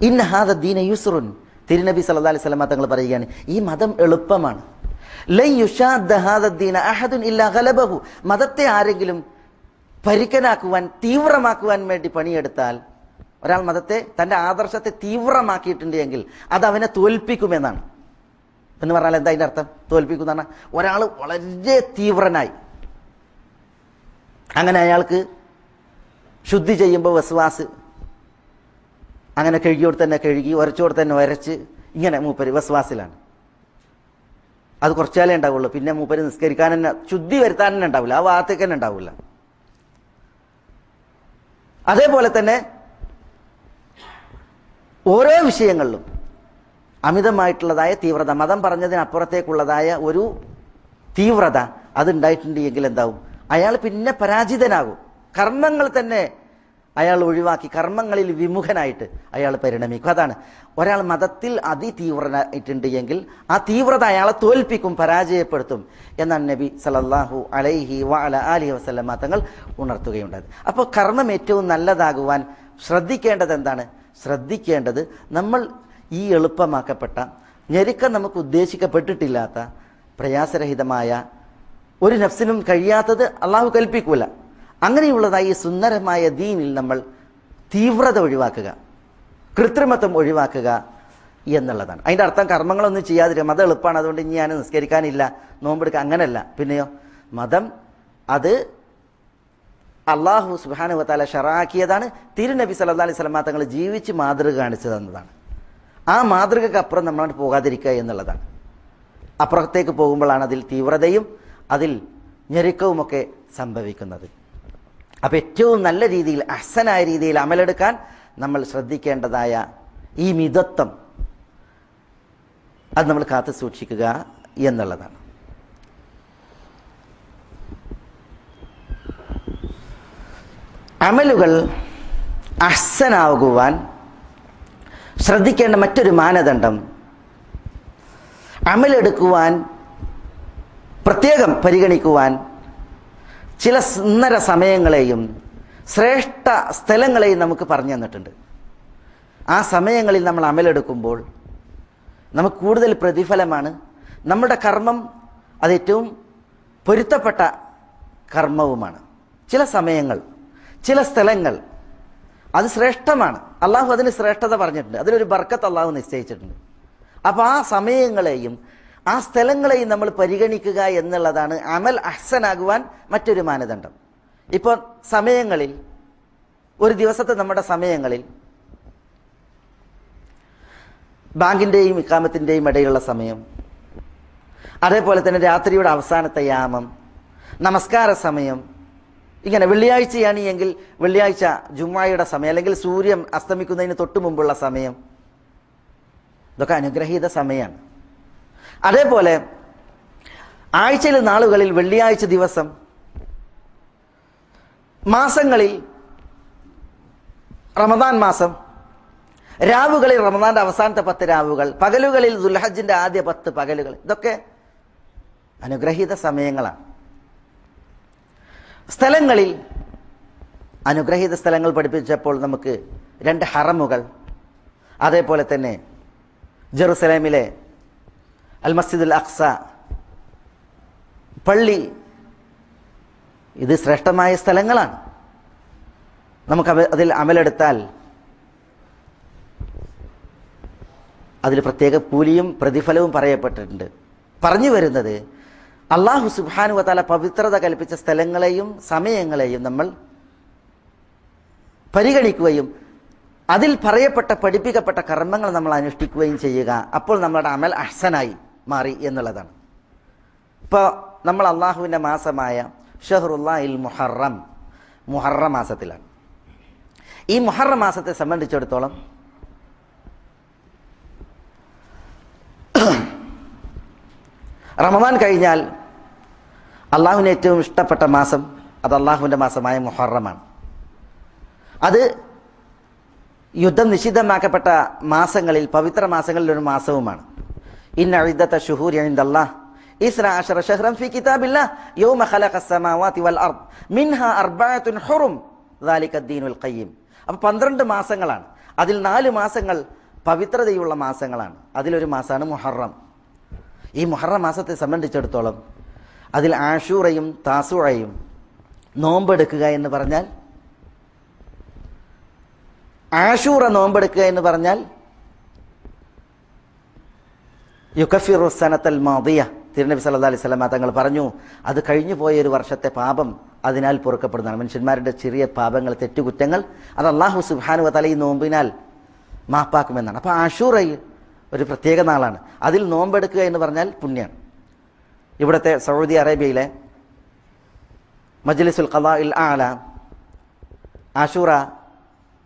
B: ഇന്ന ഹാദ ദീന യുസ്റുൻ. തിരുനബി സല്ലല്ലാഹു അലൈഹി വസല്ലം തങ്ങൾ പറയുകയാണ് ഈ മതം എളുപ്പമാണ്. മതത്തെ ആരെങ്കിലും പരിക്കനാക്കുവാൻ തീവ്രമാക്കുവാൻ വേണ്ടി പണിയെടുത്താൽ ഒരാൾ മതത്തെ തന്റെ ആദർശത്തെ തീവ്രമാക്കിയിട്ടുണ്ട് എങ്കിൽ അത് അവനെ തോൽപ്പിക്കുമെന്നാണ്. എന്ന് പറഞ്ഞാൽ എന്താ അതിന്റെ അർത്ഥം? തോൽപ്പിക്കുന്ന പറഞ്ഞാൽ ഒരാൾ വളരെ തീവ്രനായി. അങ്ങനെ അയാൾക്ക് ശുദ്ധി ചെയ്യുമ്പോൾ വസ്വാസ് അങ്ങനെ കഴുകിയോട് തന്നെ കഴുകി ഉരച്ചോട് തന്നെ ഉരച്ച് ഇങ്ങനെ മൂപ്പര് വസ്വാസിലാണ് അത് കുറച്ചാലേ ഉണ്ടാവുള്ളൂ. പിന്നെ മൂപ്പര് നിസ്കരിക്കാൻ തന്നെ ശുദ്ധി വരുത്താൻ തന്നെ ഉണ്ടാവില്ല. ആ ഭാഗത്തേക്ക് തന്നെ ഉണ്ടാവില്ല. അതേപോലെ തന്നെ ഓരോ വിഷയങ്ങളിലും അമിതമായിട്ടുള്ളതായ തീവ്രത. മതം പറഞ്ഞതിനപ്പുറത്തേക്കുള്ളതായ ഒരു തീവ്രത അതുണ്ടായിട്ടുണ്ട് എങ്കിൽ എന്താവും? അയാൾ പിന്നെ പരാജിതനാകും. കർമ്മങ്ങൾ തന്നെ അയാൾ ഒഴിവാക്കി കർമ്മങ്ങളിൽ വിമുഖനായിട്ട് അയാൾ പരിണമിക്കും. അതാണ്. ഒരാൾ മതത്തിൽ അതിതീവ്രനായിട്ടുണ്ട് എങ്കിൽ ആ തീവ്രത അയാളെ തോൽപ്പിക്കും പരാജയപ്പെടുത്തും എന്നാണ് നബി സലല്ലാഹു അലൈഹി വ അല വസല്ലമ തങ്ങൾ ഉണർത്തുകയുണ്ടായത്. അപ്പോൾ കർമ്മം ഏറ്റവും നല്ലതാകുവാൻ ശ്രദ്ധിക്കേണ്ടത് എന്താണ്? ശ്രദ്ധിക്കേണ്ടത് നമ്മൾ ഈ എളുപ്പമാക്കപ്പെട്ട ഞെരുക്കം നമുക്ക് ഉദ്ദേശിക്കപ്പെട്ടിട്ടില്ലാത്ത പ്രയാസരഹിതമായ ഒരു നഫ്സിനും കഴിയാത്തത് അള്ളാഹു കൽപ്പിക്കൂല. അങ്ങനെയുള്ളതായി സുന്ദരമായ ദീനിൽ നമ്മൾ തീവ്രത ഒഴിവാക്കുക കൃത്രിമത്വം ഒഴിവാക്കുക എന്നുള്ളതാണ്. അതിന്റെ അർത്ഥം കർമ്മങ്ങളൊന്നും ചെയ്യാതിരിക്കുക. മതം എളുപ്പമാണ് അതുകൊണ്ട് ഇനി ഞാൻ നിസ്കരിക്കാനില്ല നോമ്പെടുക്കുക അങ്ങനെയല്ല. പിന്നെയോ മതം അത് അള്ളാഹു സുബാനു വത്താല ഷറാക്കിയതാണ്. തിരുനബി സല്ലാ അലൈഹി സ്വലമാ തങ്ങൾ ജീവിച്ച് മാതൃക കാണിച്ചു തന്നതാണ്. ആ മാതൃകക്ക് അപ്പുറം നമ്മളോട് പോകാതിരിക്കുക എന്നുള്ളതാണ്. അപ്പുറത്തേക്ക് പോകുമ്പോഴാണ് അതിൽ തീവ്രതയും അതിൽ ഞെരുക്കവുമൊക്കെ സംഭവിക്കുന്നത്. അപ്പം ഏറ്റവും നല്ല രീതിയിൽ അഹസനായ രീതിയിൽ അമലെടുക്കാൻ നമ്മൾ ശ്രദ്ധിക്കേണ്ടതായ ഈ മിതത്വം അത് നമ്മൾ കാത്തു സൂക്ഷിക്കുക എന്നുള്ളതാണ്. അമലുകൾ അഹ്സനാകുവാൻ ശ്രദ്ധിക്കേണ്ട മറ്റൊരു മാനദണ്ഡം. അമലെടുക്കുവാൻ പ്രത്യേകം പരിഗണിക്കുവാൻ ചില സുന്ദര സമയങ്ങളെയും ശ്രേഷ്ഠ സ്ഥലങ്ങളെയും നമുക്ക് പറഞ്ഞു തന്നിട്ടുണ്ട്. ആ സമയങ്ങളിൽ നമ്മൾ അമലെടുക്കുമ്പോൾ നമുക്ക് കൂടുതൽ പ്രതിഫലമാണ്. നമ്മുടെ കർമ്മം അത് ഏറ്റവും പൊരുത്തപ്പെട്ട കർമ്മവുമാണ്. ചില സമയങ്ങൾ ചില സ്ഥലങ്ങൾ അത് ശ്രേഷ്ഠമാണ്. അള്ളാഹു അതിന് ശ്രേഷ്ഠത പറഞ്ഞിട്ടുണ്ട്. അതിനൊരു ബർക്കത്ത് അള്ളാഹു നിശ്ചയിച്ചിട്ടുണ്ട്. അപ്പോൾ ആ സമയങ്ങളെയും ആ സ്ഥലങ്ങളെയും നമ്മൾ പരിഗണിക്കുക എന്നുള്ളതാണ് അമൽ അഹ്സനാകുവാൻ മറ്റൊരു മാനദണ്ഡം. ഇപ്പോൾ സമയങ്ങളിൽ ഒരു ദിവസത്തെ നമ്മുടെ സമയങ്ങളിൽ ബാങ്കിന്റെയും ഇക്കാമത്തിന്റെയും ഇടയിലുള്ള സമയം അതേപോലെ തന്നെ രാത്രിയുടെ അവസാനത്തെ യാമം നമസ്കാര സമയം ഇങ്ങനെ വെള്ളിയാഴ്ചയാണ് എങ്കിൽ വെള്ളിയാഴ്ച ജുമ്മായുടെ സമയം അല്ലെങ്കിൽ സൂര്യൻ അസ്തമിക്കുന്നതിന് തൊട്ട് മുമ്പുള്ള സമയം. ഇതൊക്കെ അനുഗ്രഹീത സമയമാണ്. അതേപോലെ ആഴ്ചയിലെ നാളുകളിൽ വെള്ളിയാഴ്ച ദിവസം മാസങ്ങളിൽ റമദാൻ മാസം രാവുകളിൽ റമദാന്റെ അവസാനത്തെ പത്ത് രാവുകൾ പകലുകളിൽ ദുൽഹജിന്റെ ആദ്യ പത്ത് പകലുകൾ ഇതൊക്കെ അനുഗ്രഹീത സമയങ്ങളാണ്. സ്ഥലങ്ങളിൽ അനുഗ്രഹീത സ്ഥലങ്ങൾ പഠിപ്പിച്ചപ്പോൾ നമുക്ക് രണ്ട് ഹറമുകൾ. അതേപോലെ തന്നെ ജെറുസലേമിലെ അൽ മസ്ജിദുൽ അക്സ. പള്ളി. ഇത് ശ്രേഷ്ഠമായ സ്ഥലങ്ങളാണ്. നമുക്ക് അതിൽ അമലെടുത്താൽ അതിൽ പ്രത്യേക കൂലിയും പ്രതിഫലവും പറയപ്പെട്ടിട്ടുണ്ട്. പറഞ്ഞു വരുന്നത് അള്ളാഹു സുബാനു വാല പവിത്രത കൽപ്പിച്ച സ്ഥലങ്ങളെയും സമയങ്ങളെയും നമ്മൾ പരിഗണിക്കുകയും അതിൽ പറയപ്പെട്ട പഠിപ്പിക്കപ്പെട്ട കർമ്മങ്ങൾ നമ്മൾ അനുഷ്ഠിക്കുകയും ചെയ്യുക. അപ്പോൾ നമ്മുടെ അമൽ അഹ്സനായി മാറി എന്നുള്ളതാണ്. ഇപ്പോൾ നമ്മൾ അള്ളാഹുവിന്റെ മാസമായ ഷഹറുല്ലാഹിൽ മുഹറം മുഹറ മാസത്തിലാണ്. ഈ മുഹറം മാസത്തെ സംബന്ധിച്ചിടത്തോളം റമദാൻ കഴിഞ്ഞാൽ അള്ളാഹുവിന് ഏറ്റവും ഇഷ്ടപ്പെട്ട മാസം അത് അള്ളാഹുവിന്റെ മാസമായ മുഹറമാണ്. അത് യുദ്ധം നിഷിദ്ധമാക്കപ്പെട്ട മാസങ്ങളിൽ പവിത്ര മാസങ്ങളിൽ ഒരു മാസവുമാണ്. ഇന്ന ഫി കിതാബില്ലാഹ്. യൗമ വൽ അർദ്. അർബഅത്തുൻ ഖയ്യിം. അപ്പോൾ പന്ത്രണ്ട് മാസങ്ങളാണ്. അതിൽ നാല് മാസങ്ങൾ പവിത്രതയുള്ള മാസങ്ങളാണ്. അതിലൊരു മാസമാണ് മുഹറം. ഈ മുഹറം മാസത്തെ സംബന്ധിച്ചിടത്തോളം അതിൽ ആഷൂറയും താസുഴയും നോമ്പെടുക്കുക എന്ന് പറഞ്ഞാൽ ആഷൂറ നോമ്പെടുക്കുക എന്ന് പറഞ്ഞാൽ യുക്കഫിറുസനത്തൽ മാതിയ തിരുനബി സല്ലാ അലൈഹി സ്വലാ തങ്ങൾ പറഞ്ഞു അത് കഴിഞ്ഞു പോയ ഒരു വർഷത്തെ പാപം അതിനാൽ പൊറുക്കപ്പെടുന്നതാണ്. മനുഷ്യന്മാരുടെ ചെറിയ പാപങ്ങൾ തെറ്റുകുറ്റങ്ങൾ അത് അള്ളാഹു സുബാനു തല ഈ നോമ്പിനാൽ മാപ്പാക്കുമെന്നാണ്. അപ്പോൾ ആഷൂറയിൽ ഒരു പ്രത്യേക നാളാണ്. അതിൽ നോമ്പെടുക്കുക എന്ന് പറഞ്ഞാൽ പുണ്യാണ്. ഇവിടുത്തെ സൗദി അറേബ്യയിലെ മജ്ലിസുൽ ഖലാ ഇൽ ആല ആഷൂറ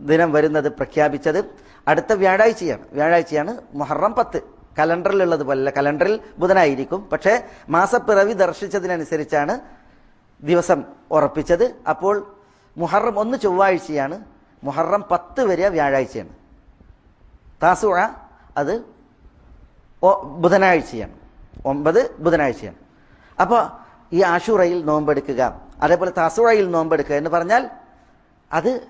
B: ദിനം വരുന്നത് പ്രഖ്യാപിച്ചത് അടുത്ത വ്യാഴാഴ്ചയാണ്. വ്യാഴാഴ്ചയാണ് മുഹറം പത്ത്. കലണ്ടറിലുള്ളത് പോലെ കലണ്ടറിൽ ബുധനായിരിക്കും. പക്ഷേ മാസപ്പിറവി ദർശിച്ചതിനനുസരിച്ചാണ് ദിവസം ഉറപ്പിച്ചത്. അപ്പോൾ മുഹറം ഒന്ന് ചൊവ്വാഴ്ചയാണ്. മുഹറം പത്ത് വരെ വ്യാഴാഴ്ചയാണ്. താസുഴ അത് ബുധനാഴ്ചയാണ്. ഒമ്പത് ബുധനാഴ്ചയാണ്. അപ്പോൾ ഈ ആഷുറയിൽ നോമ്പെടുക്കുക അതേപോലെ തസുറയിൽ നോമ്പെടുക്കുക എന്ന് പറഞ്ഞാൽ അത്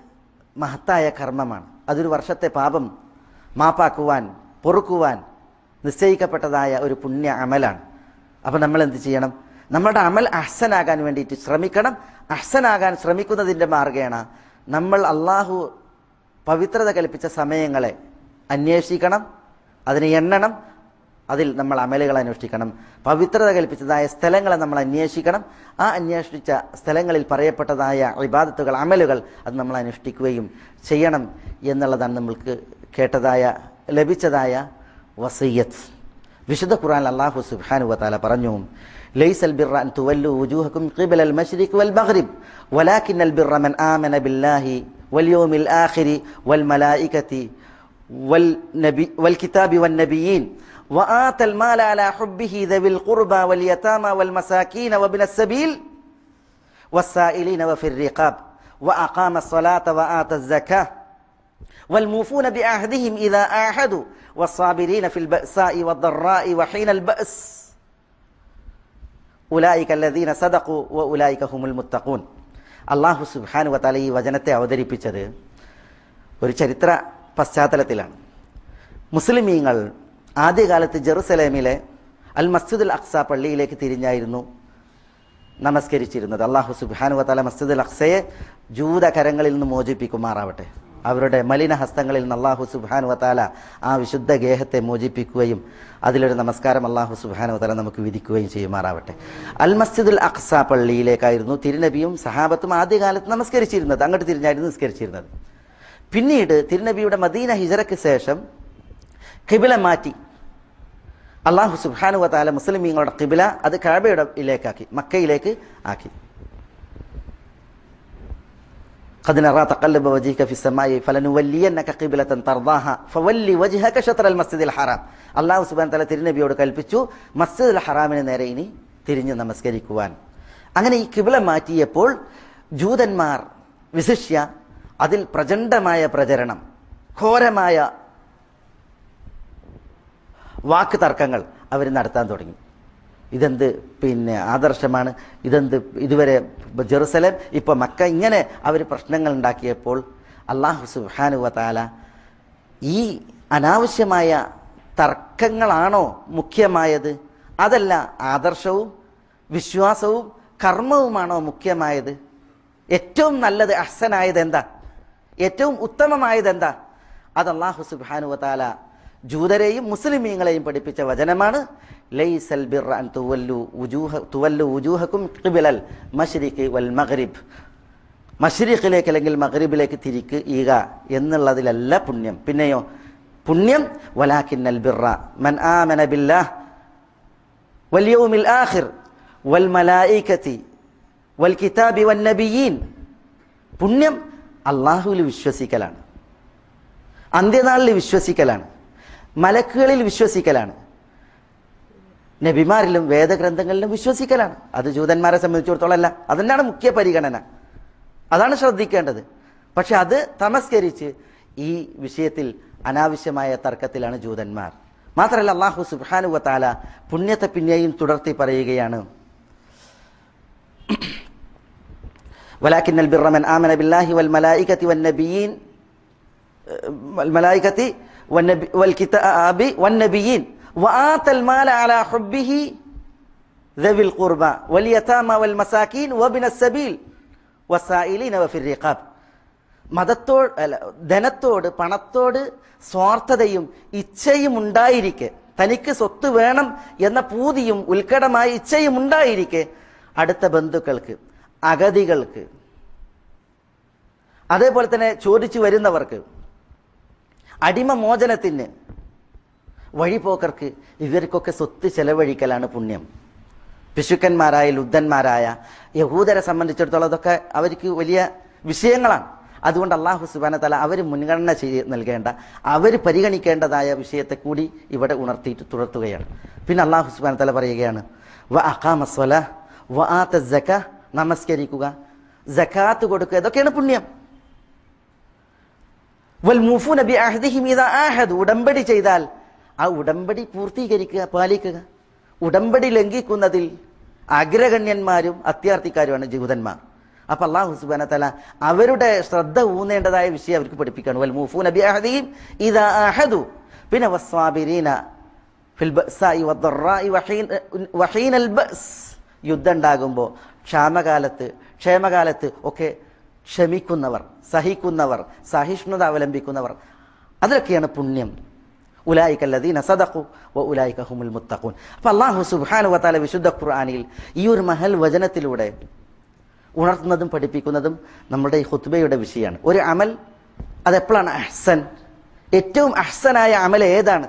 B: മഹത്തായ കർമ്മമാണ്. അതൊരു വർഷത്തെ പാപം മാപ്പാക്കുവാൻ പൊറുക്കുവാൻ നിശ്ചയിക്കപ്പെട്ടതായ ഒരു പുണ്യ അമലാണ്. അപ്പോൾ നമ്മൾ എന്ത് ചെയ്യണം? നമ്മുടെ അമൽ അഹ്സനാകാൻ വേണ്ടിയിട്ട് ശ്രമിക്കണം. അഹ്സനാകാൻ ശ്രമിക്കുന്നതിന്റെ മാർഗേണ നമ്മൾ അള്ളാഹു പവിത്രത കൽപ്പിച്ച സമയങ്ങളെ അന്വേഷിക്കണം അതിനെ എണ്ണണം അതിൽ നമ്മൾ അമലുകൾ അന്വേഷിക്കണം പവിത്രത കൽപ്പിച്ചതായ സ്ഥലങ്ങളെ നമ്മൾ അന്വേഷിക്കണം. ആ അന്വേഷിച്ച സ്ഥലങ്ങളിൽ പറയപ്പെട്ടതായ ഇബാദത്തുകൾ അമലുകൾ അത് നമ്മൾ അനുഷ്ഠിക്കുകയും ചെയ്യണം എന്നുള്ളതാണ് നമ്മൾക്ക് കേട്ടതായ ലഭിച്ചതായ വസയ്യത്ത് വിശുദ്ധ ഖുറാൻ അള്ളാഹു സുബ്ഹാനഹു വതആല പറഞ്ഞു ലൈസൽ البر أن تولوا വുജൂഹക്കും قبل المشرق والمغرب വൽ മഗ്രിബ് من آمن മൻ ആമന ബില്ലാഹി വൽ യൗമിൽ ആഖിരി വൽ മലായികതി വൽ നബി വൽ കിതാബി വൻ നബിയീൻ وآتى المال على حبه ذوي القربى واليتامى والمساكين وابن السبيل والسائلين وفي الرقاب وأقام الصلاة وآتى الزكاة والموفون بعهدهم إذا آحدوا والصابرين في البأساء والضراء وحين البأس ഉലായിക അല്ലദീന സദഖു വ ഉലായിക ഹുമുൽ മുത്തഖൂൻ അള്ളാഹു സുബ്ഹാനു വതആല ഈ വചനത്തെ അവതരിപ്പിച്ചത് ഒരു ചരിത്ര പശ്ചാത്തലത്തിലാണ് മുസ്ലിമീങ്ങൾ ആദ്യകാലത്ത് ജെറുസലേമിലെ അൽ മസ്ജിദുൽ അക്സ പള്ളിയിലേക്ക് തിരിഞ്ഞായിരുന്നു നമസ്കരിച്ചിരുന്നത്. അള്ളാഹു സുബാനു വതആല മസ്ജിദുൽ അക്സയെ ജൂതകരങ്ങളിൽ നിന്ന് മോചിപ്പിക്കുമാറാവട്ടെ. അവരുടെ മലിന ഹസ്തങ്ങളിൽ നിന്ന് അള്ളാഹു സുബാനു വത്താല ആ വിശുദ്ധ ഗേഹത്തെ മോചിപ്പിക്കുകയും അതിലൊരു നമസ്കാരം അള്ളാഹു സുബാനു വത്താല നമുക്ക് വിധിക്കുകയും ചെയ്യുമാറാവട്ടെ. അൽ മസ്ജിദുൽ അക്സ പള്ളിയിലേക്കായിരുന്നു തിരുനബിയും സഹാബത്തും ആദ്യകാലത്ത് നമസ്കരിച്ചിരുന്നത്. അങ്ങോട്ട് തിരിഞ്ഞായിരുന്നു നിസ്കരിച്ചിരുന്നത്. പിന്നീട് തിരുനബിയുടെ മദീന ഹിജറയ്ക്ക് ശേഷം കിബില മാറ്റി അള്ളാഹു സുബ്ഹാനു വതാല മുസ്ലിമീങ്ങളുടെ കിബില അത് കാബയുടെ ഇലേക്കാക്കി മക്കയിലേക്ക് ആക്കി قد نرى تقلب وجهك في السماء فلنولينك قبلة ترضاها فولي وجهك شطر المسجد الحرام അള്ളാഹു സുബാൻ തല തിരുനബിയോട് കൽപ്പിച്ചു മസ്ജിദുൽ ഹറാമിന് നേരെ ഇനി തിരിഞ്ഞ് നമസ്കരിക്കുവാൻ അങ്ങനെ ഈ കിബില മാറ്റിയപ്പോൾ ജൂതന്മാർ വിശിഷ്യ അതിൽ പ്രചണ്ഡമായ പ്രചരണം ഘോരമായ വാക്ക് തർക്കങ്ങൾ അവർ നടത്താൻ തുടങ്ങി. ഇതെന്ത് പിന്നെ ആദർശമാണ്? ഇതെന്ത് ഇതുവരെ ജെറുസലേം ഇപ്പൊ മക്ക ഇങ്ങനെ അവർ പ്രശ്നങ്ങൾ ഉണ്ടാക്കിയപ്പോൾ അള്ളാഹു സുഹാനുവതാല താല ഈ അനാവശ്യമായ തർക്കങ്ങളാണോ മുഖ്യമായത്? അതല്ല ആദർശവും വിശ്വാസവും കർമ്മവുമാണോ മുഖ്യമായത്? ഏറ്റവും നല്ലത് അഹ്സനായത് എന്താ ഏറ്റവും ഉത്തമമായത് എന്താ അത് അള്ളാഹു സുബാനു താല ജൂതരെയും മുസ്ലിമീങ്ങളെയും പഠിപ്പിച്ച വചനമാണ് ലൈസൽ അൻ തുവല്ലു വുജൂഹ തുവല്ലു വൽ അല്ലെങ്കിൽ മഗ്രിബിലേക്ക് തിരിക്കുക എന്നുള്ളതിലല്ല പുണ്യം. പിന്നെയോ പുണ്യം വലാക്കിന്നൽ ബിറ മൻ ആ മനബില്ല വൽ ആഹിർ വൽ മലായിക്കത്തി വൽ കിതാബി വൻ നബിയീൻ. പുണ്യം അള്ളാഹുവിൽ വിശ്വസിക്കലാണ്. അന്ത്യനാളിൽ വിശ്വസിക്കലാണ്. മലക്കുകളിൽ വിശ്വസിക്കലാണ് നബിമാരിലും വേദഗ്രന്ഥങ്ങളിലും വിശ്വസിക്കലാണ് അത് ജൂതന്മാരെ സംബന്ധിച്ചിടത്തോളം അല്ല അതന്നെയാണ് മുഖ്യ പരിഗണന അതാണ് ശ്രദ്ധിക്കേണ്ടത് പക്ഷെ അത് തമസ്കരിച്ച് ഈ വിഷയത്തിൽ അനാവശ്യമായ തർക്കത്തിലാണ് ജൂതന്മാർ മാത്രമല്ല അള്ളാഹു സുബാനുവ താല പുണ്യത്തെ പിന്നെയും തുടർത്തി പറയുകയാണ് ولكن البر من آمن بالله والملائكة والنبيين والملائكة والنبي والكتاب والنبيين وآتى المال على حبه ذوي القربى واليتامى والمساكين وابن السبيل والسائلين وفي الرقاب മതത്തോട് അല്ല ധനത്തോട് പണത്തോട് സ്വാർത്ഥതയും ഇച്ഛയും ഉണ്ടായിരിക്കെ തനിക്ക് സ്വത്ത് വേണം എന്ന പൂതിയും ഉത്കടമായ ഇച്ഛയും ഉണ്ടായിരിക്കെ അടുത്ത ബന്ധുക്കൾക്ക് അഗതികൾക്ക് അതേപോലെ തന്നെ ചോദിച്ചു വരുന്നവർക്ക് അടിമ മോചനത്തിന് വഴിപോക്കർക്ക് ഇവർക്കൊക്കെ സ്വത്ത് ചെലവഴിക്കലാണ് പുണ്യം. പിശുക്കന്മാരായ ലുദ്ധന്മാരായ യഹൂദരെ സംബന്ധിച്ചിടത്തോളം അതൊക്കെ അവർക്ക് വലിയ വിഷയങ്ങളാണ്. അതുകൊണ്ട് അള്ളാഹു സുബാന തല അവർ മുൻഗണന ചെയ്ത് നൽകേണ്ട അവർ പരിഗണിക്കേണ്ടതായ വിഷയത്തെ കൂടി ഇവിടെ ഉണർത്തിയിട്ട് തുടർത്തുകയാണ്. പിന്നെ അള്ളാഹു സുബാന തല പറയുകയാണ് വ അഖാമസ്വല വ ആ ജക്ക നമസ്കരിക്കുക. ജക്കാത്ത് കൊടുക്കുക ഇതൊക്കെയാണ് പുണ്യം. വൽ ബി അഹദിഹിം ഇദാ ആഹദു. ഉടമ്പടി ചെയ്താൽ ആ ഉടമ്പടി പൂർത്തീകരിക്കുക പാലിക്കുക. ഉടമ്പടി ലംഘിക്കുന്നതിൽ അഗ്രഗണ്യന്മാരും അത്യാർത്ഥിക്കാരുമാണ് ജൂതന്മാർ അപ്പൊ അള്ളാഹു സുബാന തല അവരുടെ ശ്രദ്ധ ഊന്നേണ്ടതായ വിഷയം അവർക്ക് പഠിപ്പിക്കുകയാണ്. വൽ നബി അഹ്ദിഹിം ഇദാ ആഹദു. പിന്നെ വസ്വാബിരീന യുദ്ധം ഉണ്ടാകുമ്പോൾ ക്ഷാമകാലത്ത് ക്ഷേമകാലത്ത് ഒക്കെ ക്ഷമിക്കുന്നവർ സഹിക്കുന്നവർ സഹിഷ്ണുത അവലംബിക്കുന്നവർ. അതൊക്കെയാണ് പുണ്യം. ഉലായിക്കല്ലദീന സദഖു വ ഉലായിക്ക ഹുമുൽ മുത്തഖൂൻ. അപ്പം അള്ളാഹു സുബ്ഹാനഹു വത്താല വിശുദ്ധ ഖുർആനിൽ ഈ ഒരു മഹൽ വചനത്തിലൂടെ ഉണർത്തുന്നതും പഠിപ്പിക്കുന്നതും നമ്മുടെ ഈ ഹുത്ബയുടെ വിഷയമാണ്. ഒരു അമൽ അതെപ്പോഴാണ്? അഹ്സൻ. ഏറ്റവും അഹ്സനായ അമൽ ഏതാണ്?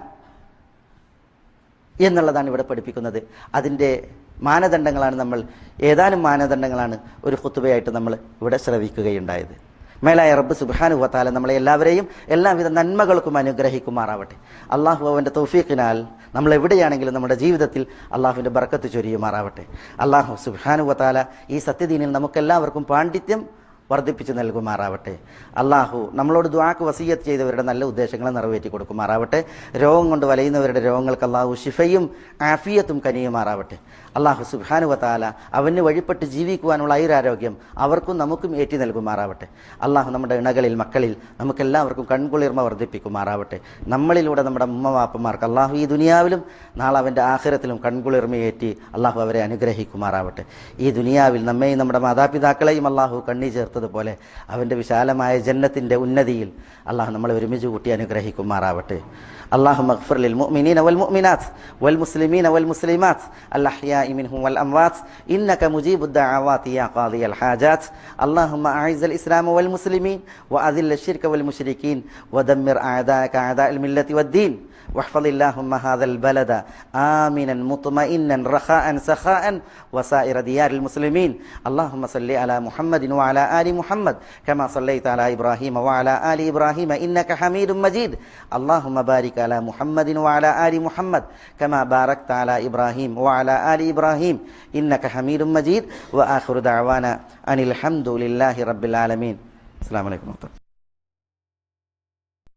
B: എന്നുള്ളതാണ് ഇവിടെ പഠിപ്പിക്കുന്നത്. അതിന്റെ മാനദണ്ഡങ്ങളാണ് നമ്മൾ ഏതാനും മാനദണ്ഡങ്ങളാണ് ഒരു കുത്തുബയായിട്ട് നമ്മൾ ഇവിടെ ശ്രവിക്കുകയുണ്ടായത്. മേലായ റബ്ബ് സുബ്ഹാനു വത്താല നമ്മളെ എല്ലാവരെയും എല്ലാവിധ നന്മകൾക്കും അനുഗ്രഹിക്കുമാറാവട്ടെ. അള്ളാഹു അവന്റെ തൗഫീഖിനാൽ നമ്മൾ എവിടെയാണെങ്കിലും നമ്മുടെ ജീവിതത്തിൽ അള്ളാഹുവിന്റെ ബർക്കത്ത് ചൊരിയുമാറാവട്ടെ. അള്ളാഹു സുബ്ഹാനു വത്താല ഈ സത്യദീനിൽ നമുക്കെല്ലാവർക്കും പാണ്ഡിത്യം വർദ്ധിപ്പിച്ച് നൽകുമാറാവട്ടെ. അള്ളാഹു നമ്മളോട് ദ്വാക്ക് വസീയത്ത് ചെയ്തവരുടെ നല്ല ഉദ്ദേശങ്ങളെ നിറവേറ്റി കൊടുക്കുമാറാവട്ടെ. രോഗം കൊണ്ട് വലയുന്നവരുടെ രോഗങ്ങൾക്ക് അള്ളാഹു ഷിഫയും ആഫിയത്തും കനിയുമാറാവട്ടെ. അള്ളാഹു സുബാനു വത്താല അവന് വഴിപ്പെട്ട് ജീവിക്കുവാനുള്ള ഐരാരോഗ്യം അവർക്കും നമുക്കും ഏറ്റി നൽകുമാറാവട്ടെ. അള്ളാഹു നമ്മുടെ ഇണകളിൽ മക്കളിൽ നമുക്കെല്ലാവർക്കും കൺകുളിർമ വർദ്ധിപ്പിക്കുമാറാവട്ടെ. നമ്മളിലൂടെ നമ്മുടെ ഉമ്മവാപ്പന്മാർക്ക് അള്ളാഹു ഈ ദുനിയാവിലും നാളെ അവന്റെ ആഹ്രത്തിലും കൺകുളിർമയേറ്റി അള്ളാഹു അവരെ അനുഗ്രഹിക്കുമാറാവട്ടെ. ഈ ദുനിയാവിൽ നമ്മെയും നമ്മുടെ മാതാപിതാക്കളെയും അള്ളാഹു കണ്ണി ചേർത്തതുപോലെ അവൻ്റെ വിശാലമായ ജന്നത്തിൻ്റെ ഉന്നതിയിൽ അള്ളാഹു നമ്മൾ ഒരുമിച്ച് കൂട്ടി അനുഗ്രഹിക്കുമാറാവട്ടെ അള്ളാഹു മഖ്ഫർലിൽ മുഅ്മിനീന വൽ മുഅ്മിനാത്ത് വൽ മുസ്ലിമീന വൽ മുസ്ലിമാത്ത് അൽഅഹ്യാഇ മിൻഹും വൽ അംവാത്ത് ഇന്നക മുജീബുദ് ദഅവാതി യാ ഖാദിയൽ ഹാജാത്ത് അല്ലാഹുമ്മ അഈസൽ ഇസ്ലാമ വൽ മുസ്ലിമീൻ വഅദില്ല ശിർക വൽ മുശ്രികീൻ വദമ്മിർ അഅദാക അഅദാൽ മില്ലത്തി വദ്ദീൻ واحفظ اللهم هذا البلد آمنا مطمئنا رخاء سخاء وسائر ديار المسلمين. اللهم صل على محمد وعلى آل محمد كما صليت على إبراهيم وعلى آل إبراهيم إنك حميد مجيد. اللهم بارك على محمد وعلى آل محمد كما باركت على إبراهيم وعلى آل إبراهيم إنك حميد مجيد. وآخر دعوانا أن الحمد لله رب العالمين. السلام عليكم ورحمة الله.